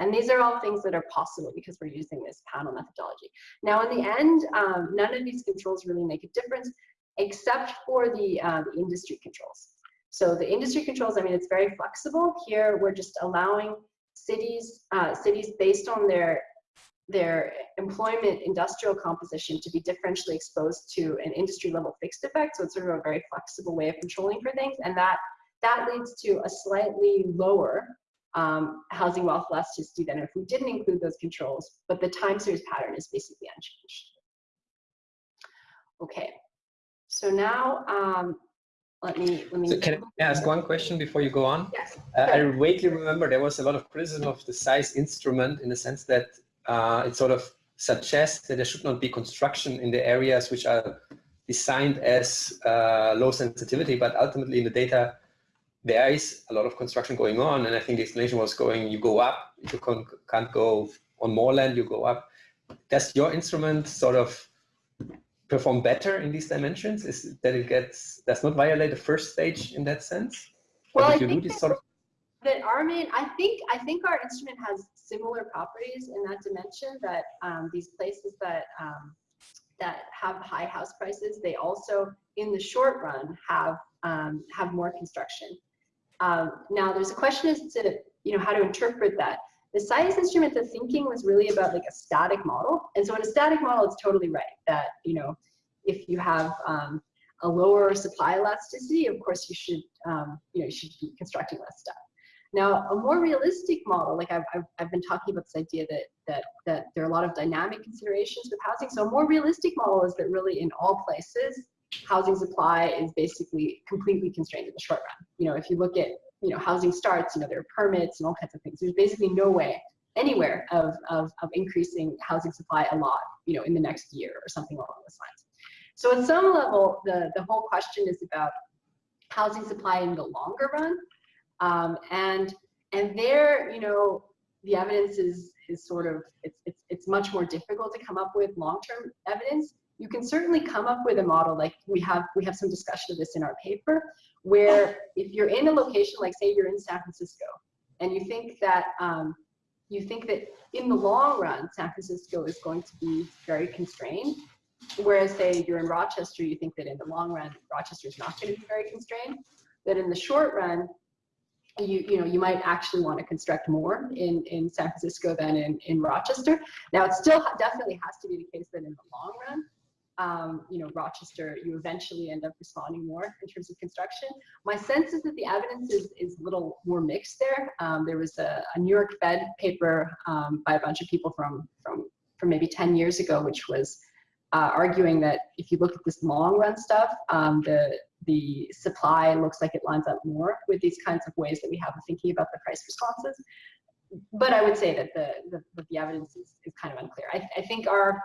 And these are all things that are possible because we're using this panel methodology. Now in the end, um, none of these controls really make a difference except for the, the industry controls. So the industry controls, I mean, it's very flexible. Here, we're just allowing cities, uh, cities based on their their employment industrial composition to be differentially exposed to an industry level fixed effect. So it's sort of a very flexible way of controlling for things. And that, that leads to a slightly lower um, housing wealth elasticity than if we didn't include those controls, but the time series pattern is basically unchanged. Okay, so now um, let me let me. So can I ask one question before you go on? Yes. Uh, I vaguely remember there was a lot of criticism of the Saiz instrument in the sense that uh, it sort of suggests that there should not be construction in the areas which are designed as uh, low sensitivity, but ultimately in the data there is a lot of construction going on, and I think the explanation was going, you go up, if you can't go on more land, you go up. Does your instrument sort of perform better in these dimensions? Is that it gets does not violate the first stage in that sense? Well, I think that- sort of that our main, I think, I think our instrument has similar properties in that dimension that um, these places that um, that have high house prices, they also, in the short run, have um, have more construction. Um, now, there's a question as to you know how to interpret that. The Saiz instrument, the thinking was really about like a static model, and so in a static model, it's totally right that you know if you have um, a lower supply elasticity, of course you should um, you know you should be constructing less stuff. Now, a more realistic model, like I've, I've, I've been talking about this idea that, that, that there are a lot of dynamic considerations with housing. So a more realistic model is that really in all places, housing supply is basically completely constrained in the short run. You know, if you look at, you know, housing starts, you know, there are permits and all kinds of things. There's basically no way anywhere of, of, of increasing housing supply a lot, you know, in the next year or something along those lines. So at some level, the, the whole question is about housing supply in the longer run um, and and there, you know, the evidence is is sort of it's it's it's much more difficult to come up with long-term evidence. You can certainly come up with a model like we have we have some discussion of this in our paper, where if you're in a location like say you're in San Francisco, and you think that um, you think that in the long run San Francisco is going to be very constrained, whereas say you're in Rochester, you think that in the long run Rochester is not going to be very constrained. That in the short run you you know you might actually want to construct more in in San Francisco than in in Rochester. Now it still definitely has to be the case that in the long run, um, you know Rochester you eventually end up responding more in terms of construction. My sense is that the evidence is is a little more mixed there. Um, there was a, a, New York Fed paper um, by a bunch of people from from from maybe 10 years ago, which was uh, arguing that if you look at this long run stuff, um, the the supply looks like it lines up more with these kinds of ways that we have of thinking about the price responses. But I would say that the the, the evidence is, is kind of unclear. I, I think our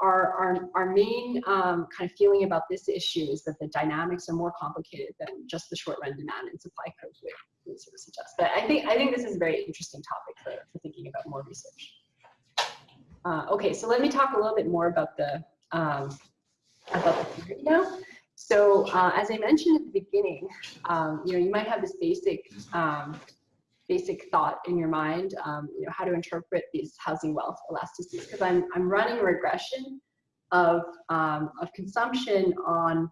our our, our main um, kind of feeling about this issue is that the dynamics are more complicated than just the short run demand and supply curve would sort of suggest. But I think I think this is a very interesting topic for, for thinking about more research. Uh, okay, so let me talk a little bit more about the um, about the theory now. So uh, as I mentioned at the beginning, um, you know, you might have this basic um, basic thought in your mind, um, you know, how to interpret these housing wealth elasticities, because I'm, I'm running a regression of, um, of consumption on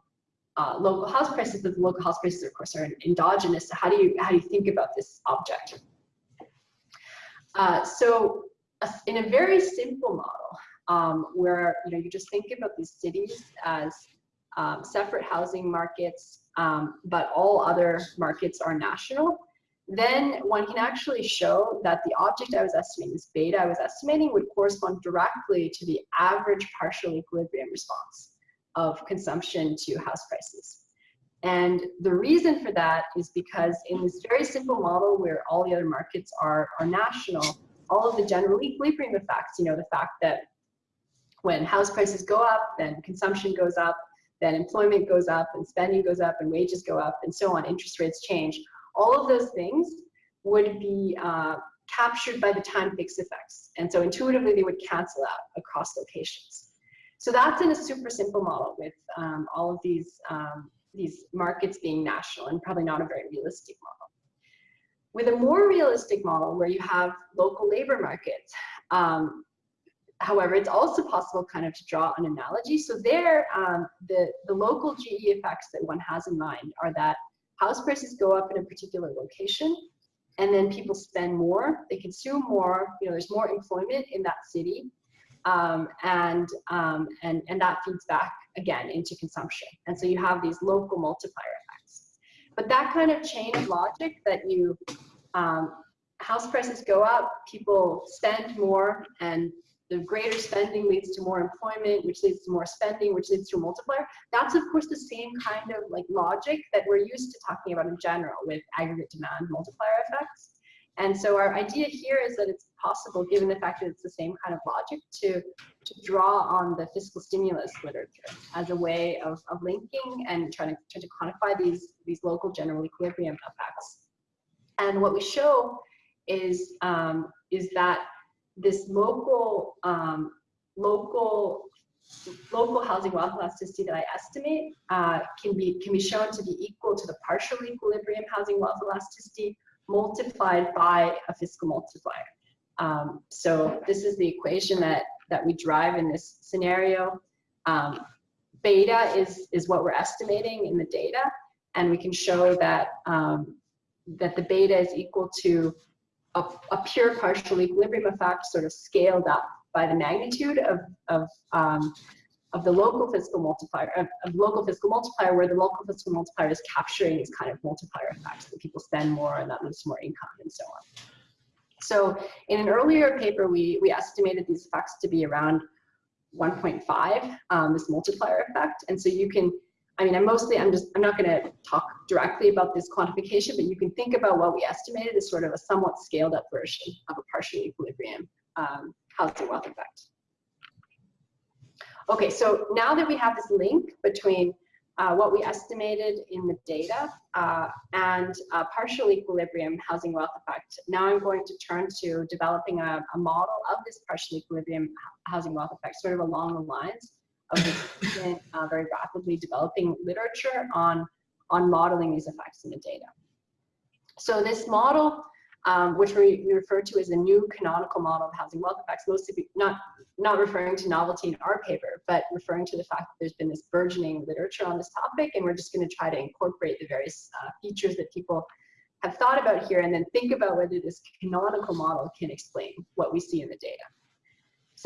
uh, local house prices, but the local house prices, of course, are endogenous. So how do you, how do you think about this object? Uh, so uh, in a very simple model, um, where, you know, you just think about these cities as um, separate housing markets, um, but all other markets are national, then one can actually show that the object I was estimating, this beta I was estimating, would correspond directly to the average partial equilibrium response of consumption to house prices. And the reason for that is because in this very simple model where all the other markets are, are national, all of the general equilibrium effects, you know, the fact that when house prices go up, then consumption goes up, then employment goes up and spending goes up and wages go up and so on, interest rates change. All of those things would be uh, captured by the time fixed effects. And so intuitively they would cancel out across locations. So that's in a super simple model with um, all of these, um, these markets being national and probably not a very realistic model. With a more realistic model where you have local labor markets, um, however, it's also possible kind of to draw an analogy. So there, um, the, the local GE effects that one has in mind are that house prices go up in a particular location and then people spend more, they consume more, you know, there's more employment in that city. Um, and, um, and, and that feeds back again into consumption. And so you have these local multiplier effects. But that kind of chain of logic that you, um, house prices go up, people spend more, and the greater spending leads to more employment, which leads to more spending, which leads to a multiplier. That's of course the same kind of like logic that we're used to talking about in general with aggregate demand multiplier effects. And so our idea here is that it's possible, given the fact that it's the same kind of logic, to, to draw on the fiscal stimulus literature as a way of, of linking and trying to, trying to quantify these, these local general equilibrium effects. And what we show is, um, is that this local, um, local local housing wealth elasticity that I estimate uh, can be can be shown to be equal to the partial equilibrium housing wealth elasticity multiplied by a fiscal multiplier. Um, so this is the equation that, that we drive in this scenario. Um, beta is, is what we're estimating in the data, and we can show that, um, that the beta is equal to a, a, pure partial equilibrium effect sort of scaled up by the magnitude of, of um, of the local fiscal multiplier, of, of, local fiscal multiplier, where the local fiscal multiplier is capturing these kind of multiplier effects that people spend more and that leads to more income and so on. So in an earlier paper, we, we estimated these effects to be around 1.5, um, this multiplier effect. And so you can, I mean, I'm mostly, I'm just, I'm not gonna talk directly about this quantification, but you can think about what we estimated as sort of a somewhat scaled up version of a partial equilibrium um, housing wealth effect. Okay, so now that we have this link between uh, what we estimated in the data uh, and partial equilibrium housing wealth effect, now I'm going to turn to developing a, a, model of this partial equilibrium housing wealth effect, sort of along the lines of this uh, very rapidly developing literature on, on modeling these effects in the data. So this model um, which we, refer to as a new canonical model of housing wealth effects, mostly not, not referring to novelty in our paper, but referring to the fact that there's been this burgeoning literature on this topic, and we're just going to try to incorporate the various uh, features that people have thought about here and then think about whether this canonical model can explain what we see in the data.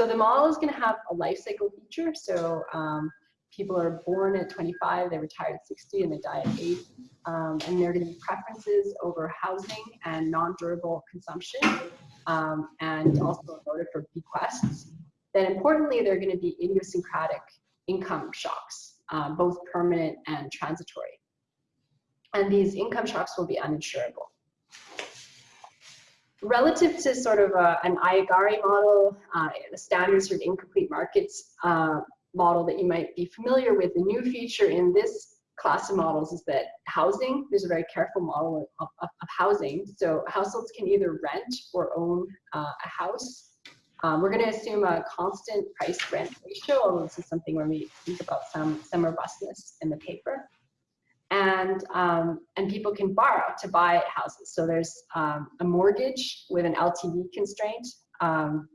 So the model is going to have a life cycle feature. So um, people are born at 25, they retire at 60, and they die at 80. Um, and there are going to be preferences over housing and non-durable consumption, um, and also a motive for bequests. Then importantly, there are going to be idiosyncratic income shocks, um, both permanent and transitory. And these income shocks will be uninsurable. Relative to sort of a, an Aiyagari model, uh, standard sort of incomplete markets uh, model that you might be familiar with, the new feature in this class of models is that housing, there's a very careful model of, of, of housing. So households can either rent or own uh, a house. Um, we're going to assume a constant price rent ratio, although this is something where we think about some, some robustness in the paper. And, um, and people can borrow to buy houses. So there's um, a mortgage with an LTV constraint. Um,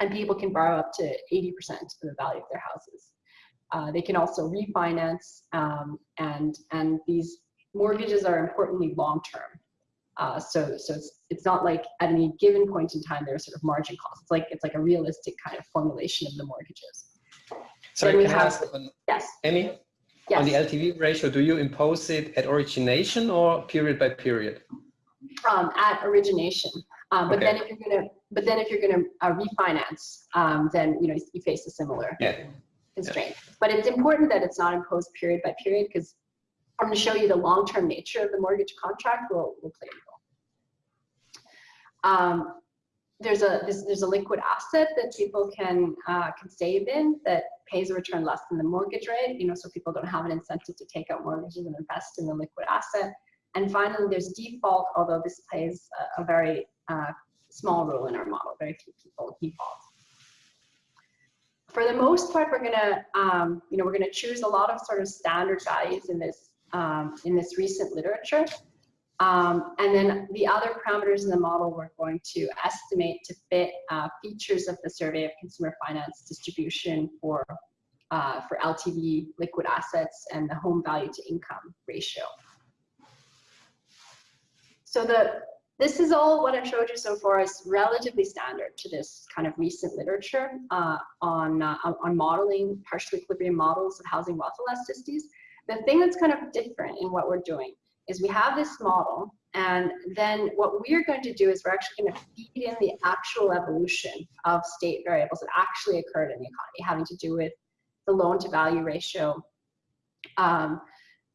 and people can borrow up to 80% of the value of their houses. Uh, they can also refinance, um, and and these mortgages are importantly long-term. Uh, so so it's it's not like at any given point in time there's sort of margin costs. It's like it's like a realistic kind of formulation of the mortgages. So can have, I ask, yes. Emi, yes. on the LTV ratio, do you impose it at origination or period by period? Um, at origination. Um, but okay. then if you're gonna, but then if you're gonna uh, refinance, um, then you know you face a similar yeah. constraint. Yeah. But it's important that it's not imposed period by period because I'm going to show you the long-term nature of the mortgage contract will will play a role. Um, there's a there's, there's, a liquid asset that people can uh, can save in that pays a return less than the mortgage rate. You know, so people don't have an incentive to take out mortgages and invest in the liquid asset. And finally, there's default, although this plays a, a very uh, small role in our model, very few people default. For the most part, we're gonna, um, you know, we're gonna choose a lot of sort of standard values in this, um, in this recent literature. Um, and then the other parameters in the model we're going to estimate to fit uh, features of the survey of consumer finance distribution for, uh, for LTV liquid assets and the home value to income ratio. So the this is all what I've showed you so far is relatively standard to this kind of recent literature uh, on, uh, on modeling partial equilibrium models of housing wealth elasticities. The thing that's kind of different in what we're doing is we have this model and then what we're going to do is we're actually going to feed in the actual evolution of state variables that actually occurred in the economy, having to do with the loan to value ratio. Um,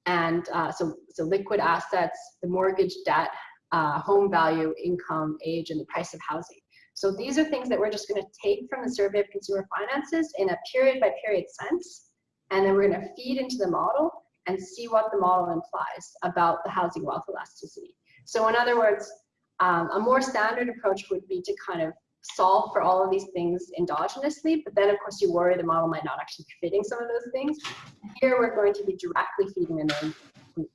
and uh, so, so liquid assets, the mortgage debt, uh, home value, income, age, and the price of housing. So these are things that we're just going to take from the Survey of Consumer Finances in a period by period sense, and then we're going to feed into the model and see what the model implies about the housing wealth elasticity. So in other words, um, a more standard approach would be to kind of solve for all of these things endogenously, but then of course you worry the model might not actually be fitting some of those things. Here we're going to be directly feeding them in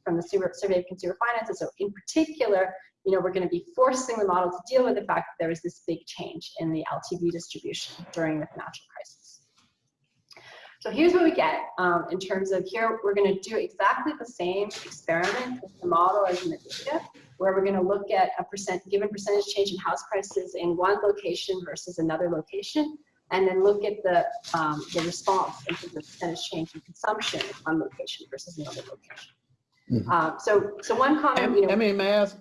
from the Survey of Consumer Finances. So in particular, you know, we're going to be forcing the model to deal with the fact that there was this big change in the LTV distribution during the financial crisis. So here's what we get um, in terms of here, we're going to do exactly the same experiment with the model as in the data, where we're going to look at a percent given percentage change in house prices in one location versus another location, and then look at the um, the response in terms of percentage change in consumption in one location versus another location. Mm -hmm. um, so, so one comment, you know. Emi, may I ask?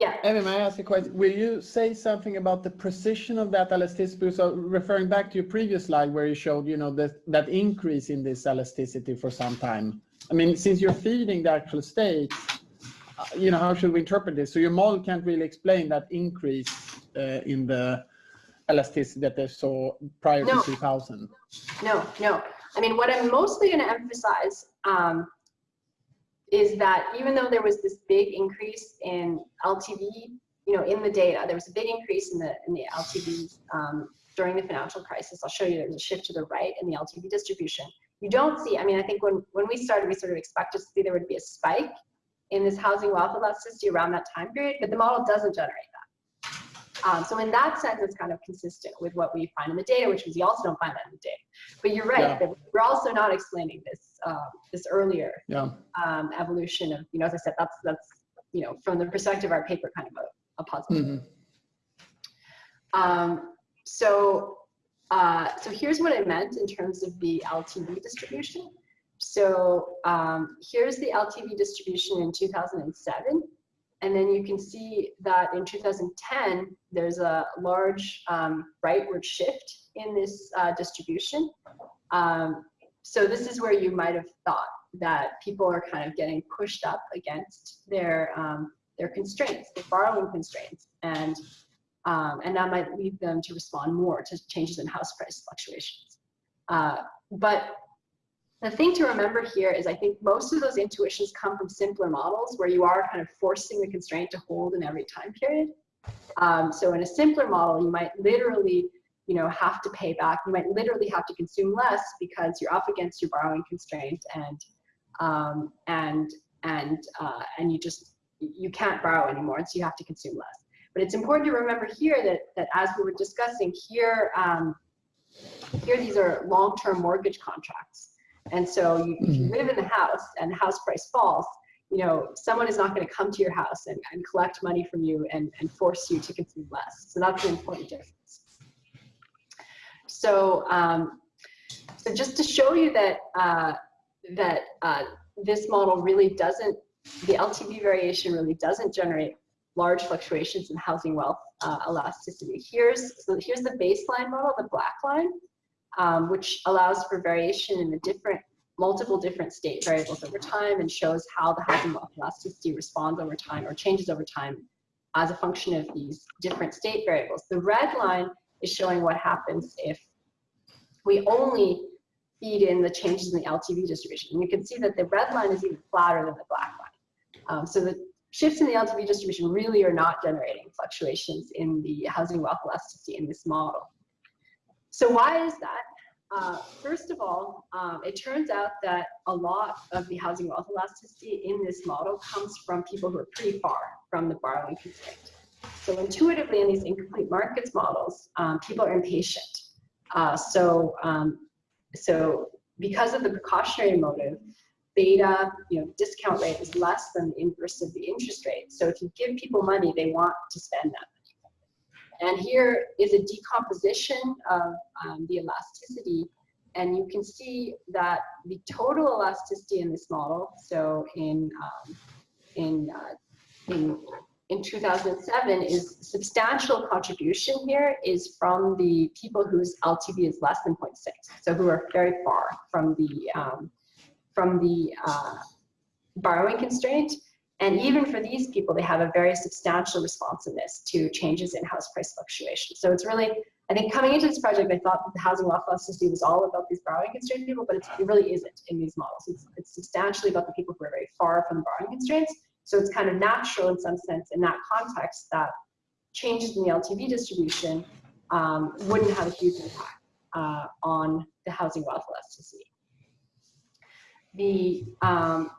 Yeah. Emi, may I ask a question? Will you say something about the precision of that elasticity? So referring back to your previous slide where you showed, you know, that that increase in this elasticity for some time. I mean, since you're feeding the actual state, uh, you know, how should we interpret this? So your model can't really explain that increase uh, in the elasticity that they saw prior no. to 2000. No, no. I mean, what I'm mostly going to emphasize um, is that even though there was this big increase in LTV, you know, in the data, there was a big increase in the in the LTVs um, during the financial crisis. I'll show you there's a shift to the right in the LTV distribution. You don't see, I mean, I think when, when we started, we sort of expected to see there would be a spike in this housing wealth elasticity around that time period, but the model doesn't generate that. Um, so in that sense, it's kind of consistent with what we find in the data, which is you also don't find that in the data. But you're right, yeah. we're also not explaining this uh, this earlier yeah. um, evolution of, you know, as I said, that's, that's you know, from the perspective of our paper, kind of a, a positive. Mm -hmm. um, so, uh, so here's what I meant in terms of the LTV distribution. So um, here's the LTV distribution in 2007. And then you can see that in 2010, there's a large um, rightward shift in this uh, distribution. Um, so this is where you might have thought that people are kind of getting pushed up against their um, their constraints, their borrowing constraints, and um, and that might lead them to respond more to changes in house price fluctuations. Uh, but the thing to remember here is I think most of those intuitions come from simpler models where you are kind of forcing the constraint to hold in every time period. Um, so in a simpler model, you might literally you know, have to pay back. You might literally have to consume less because you're up against your borrowing constraint and um, and and uh, and you just you can't borrow anymore, and so you have to consume less. But it's important to remember here that that as we were discussing here, um, here these are long-term mortgage contracts. And so you, if you mm-hmm. live in the house and the house price falls, you know, someone is not going to come to your house and, and collect money from you and, and force you to consume less. So that's an important difference. So, um, so just to show you that uh, that uh, this model really doesn't, the LTV variation really doesn't generate large fluctuations in housing wealth uh, elasticity. Here's so here's the baseline model, the black line um, which allows for variation in the different multiple different state variables over time and shows how the housing wealth elasticity responds over time or changes over time as a function of these different state variables. The red line is showing what happens if we only feed in the changes in the LTV distribution. And you can see that the red line is even flatter than the black line. Um, so the shifts in the LTV distribution really are not generating fluctuations in the housing wealth elasticity in this model. So why is that? Uh, first of all, um, it turns out that a lot of the housing wealth elasticity in this model comes from people who are pretty far from the borrowing constraint. So intuitively in these incomplete markets models, um, people are impatient. Uh, so, um, so because of the precautionary motive, beta, you know, discount rate is less than the inverse of the interest rate. So if you give people money, they want to spend that and here is a decomposition of um, the elasticity. And you can see that the total elasticity in this model, so in, um, in, uh, in in 2007 is substantial contribution here is from the people whose LTV is less than 0.6, so who are very far from the um, from the uh, borrowing constraint. And even for these people, they have a very substantial responsiveness to changes in house price fluctuation. So it's really, I think coming into this project, I thought that the housing wealth elasticity was all about these borrowing constraint people, but it really isn't in these models. It's, it's substantially about the people who are very far from the borrowing constraints. So it's kind of natural in some sense in that context that changes in the LTV distribution um, wouldn't have a huge impact uh, on the housing wealth elasticity. The um,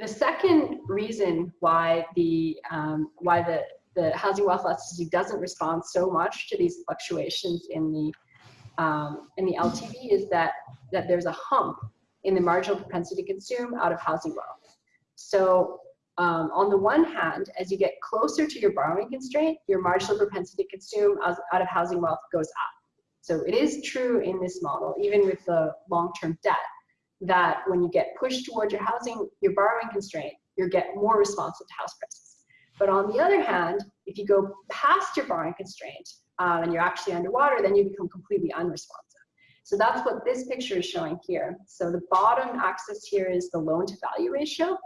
the second reason why the um, why the the housing wealth elasticity doesn't respond so much to these fluctuations in the um, in the LTV is that that there's a hump in the marginal propensity to consume out of housing wealth. So um, on the one hand, as you get closer to your borrowing constraint, your marginal propensity to consume out of housing wealth goes up. So it is true in this model, even with the long-term debt, that when you get pushed towards your housing, your borrowing constraint, you get more responsive to house prices. But on the other hand, if you go past your borrowing constraint um, and you're actually underwater, then you become completely unresponsive. So that's what this picture is showing here. So the bottom axis here is the loan to value ratio.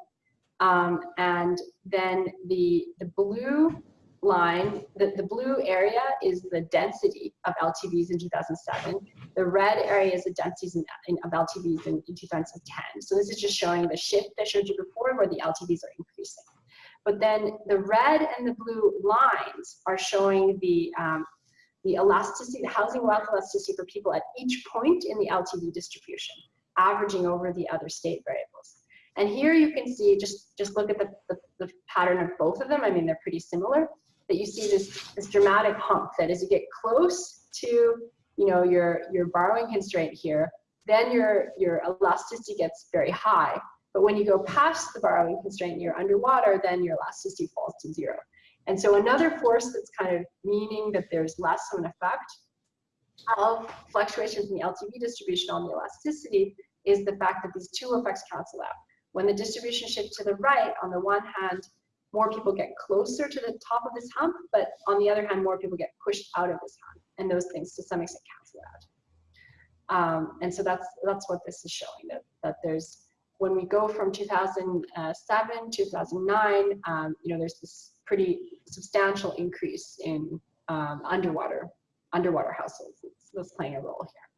Um, and then the, the blue line, the, the blue area is the density of LTVs in 2007. The red area is the densities in, in, of LTVs in, in 2010. So this is just showing the shift I showed you before where the LTVs are increasing. But then the red and the blue lines are showing the, um, the elasticity, the housing wealth elasticity for people at each point in the LTV distribution, averaging over the other state variables. And here you can see, just, just look at the, the, the pattern of both of them. I mean, they're pretty similar that you see this, this dramatic hump that as you get close to you know, your, your borrowing constraint here, then your, your elasticity gets very high. But when you go past the borrowing constraint, you're underwater, then your elasticity falls to zero. And so another force that's kind of meaning that there's less of an effect of fluctuations in the LTV distribution on the elasticity is the fact that these two effects cancel out. When the distribution shifts to the right, on the one hand, more people get closer to the top of this hump, but on the other hand, more people get pushed out of this hump, and those things to some extent cancel out. Um, and so that's that's what this is showing that that there's when we go from 2007 2009, um, you know, there's this pretty substantial increase in um, underwater underwater households that's playing a role here.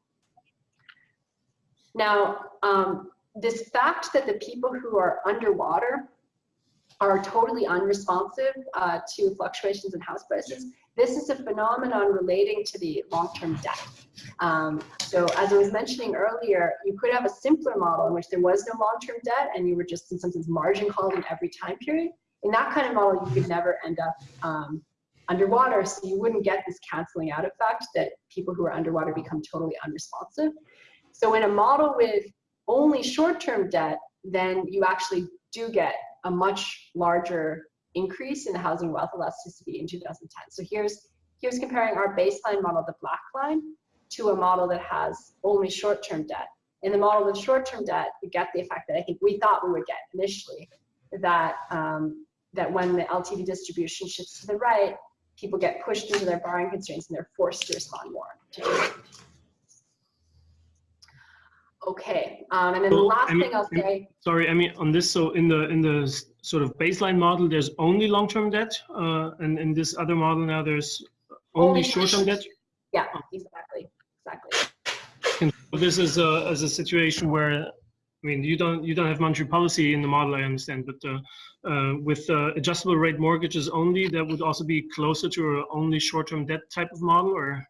Now, um, this fact that the people who are underwater are totally unresponsive uh, to fluctuations in house prices. This is a phenomenon relating to the long-term debt. Um, so as I was mentioning earlier, you could have a simpler model in which there was no long-term debt and you were just in some sense margin called in every time period. In that kind of model, you could never end up um, underwater, so you wouldn't get this canceling out effect that people who are underwater become totally unresponsive. So in a model with only short-term debt, then you actually do get a much larger increase in the housing wealth elasticity in 2010. So here's, here's comparing our baseline model, the black line, to a model that has only short-term debt. In the model with short-term debt, we get the effect that I think we thought we would get initially, that, um, that when the LTV distribution shifts to the right, people get pushed into their borrowing constraints and they're forced to respond more to Okay, um, and then the last I mean, thing I'll say. Sorry, I mean on this. So in the in the sort of baseline model, there's only long-term debt, uh, and in this other model now there's only, only short-term debt. Yeah, exactly, exactly. And this is a as a situation where, I mean, you don't you don't have monetary policy in the model, I understand, but uh, uh, with uh, adjustable rate mortgages only, that would also be closer to a only short-term debt type of model, or?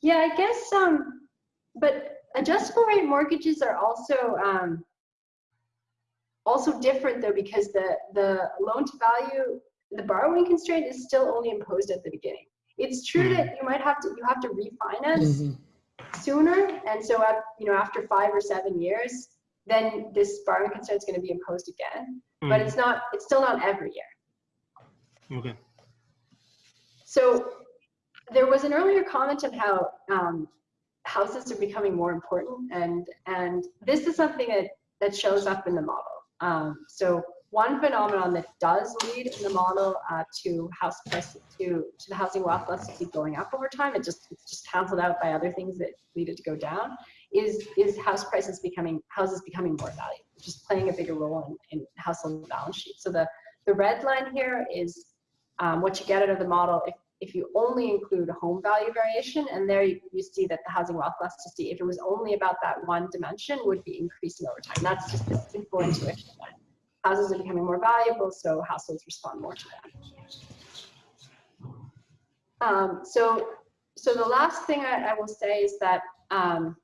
Yeah, I guess. Um, but adjustable rate mortgages are also um, also different though because the the loan to value the borrowing constraint is still only imposed at the beginning. It's true mm -hmm. that you might have to you have to refinance mm -hmm. sooner, and so at, you know after five or seven years, then this borrowing constraint is going to be imposed again. Mm. But it's not it's still not every year. Okay. So there was an earlier comment on how um, houses are becoming more important and and this is something that that shows up in the model um, so one phenomenon that does lead in the model uh, to house price to to the housing wealth elasticity going up over time, it just it's just canceled out by other things that lead it to go down. Is is house prices becoming houses becoming more valuable, just playing a bigger role in, in household balance sheet So the the red line here is um, what you get out of the model if if you only include home value variation, and there you, you, see that the housing wealth elasticity, if it was only about that one dimension, would be increasing over time. That's just a simple intuition that houses are becoming more valuable, so households respond more to that. Um, so, so the last thing I, I will say is that, um,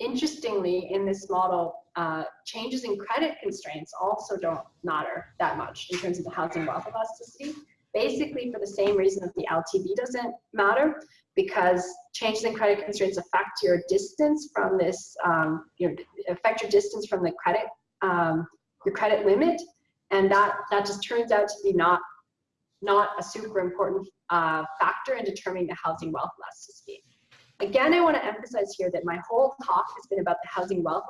interestingly, in this model, uh, changes in credit constraints also don't matter that much in terms of the housing wealth elasticity basically for the same reason that the LTV doesn't matter because changes in credit constraints affect your distance from this, um, your, affect your distance from the credit, um, your credit limit. And that, that just turns out to be not, not a super important uh, factor in determining the housing wealth elasticity. Again, I want to emphasize here that my whole talk has been about the housing wealth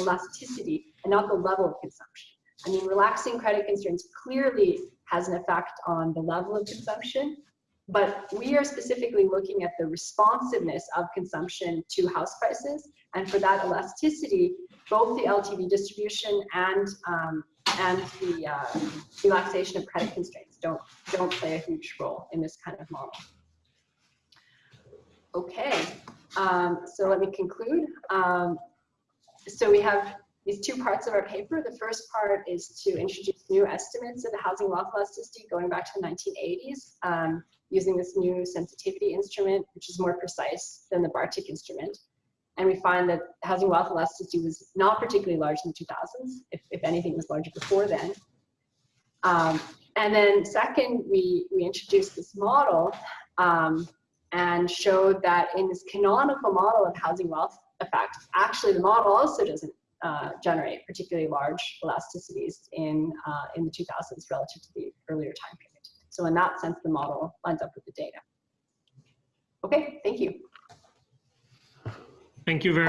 elasticity and not the level of consumption. I mean, relaxing credit constraints clearly has an effect on the level of consumption, but we are specifically looking at the responsiveness of consumption to house prices. And for that elasticity, both the LTV distribution and um, and the uh, relaxation of credit constraints don't don't play a huge role in this kind of model. Okay, um, so let me conclude. Um, so we have these two parts of our paper. The first part is to introduce new estimates of the housing wealth elasticity going back to the 1980s um, using this new sensitivity instrument, which is more precise than the Bartik instrument. And we find that housing wealth elasticity was not particularly large in the 2000s, if, if anything was larger before then. Um, and then second, we, we introduced this model um, and showed that in this canonical model of housing wealth effect, actually the model also doesn't uh, generate particularly large elasticities in, uh, in the 2000s relative to the earlier time period. So in that sense, the model lines up with the data. Okay, thank you. Thank you very much.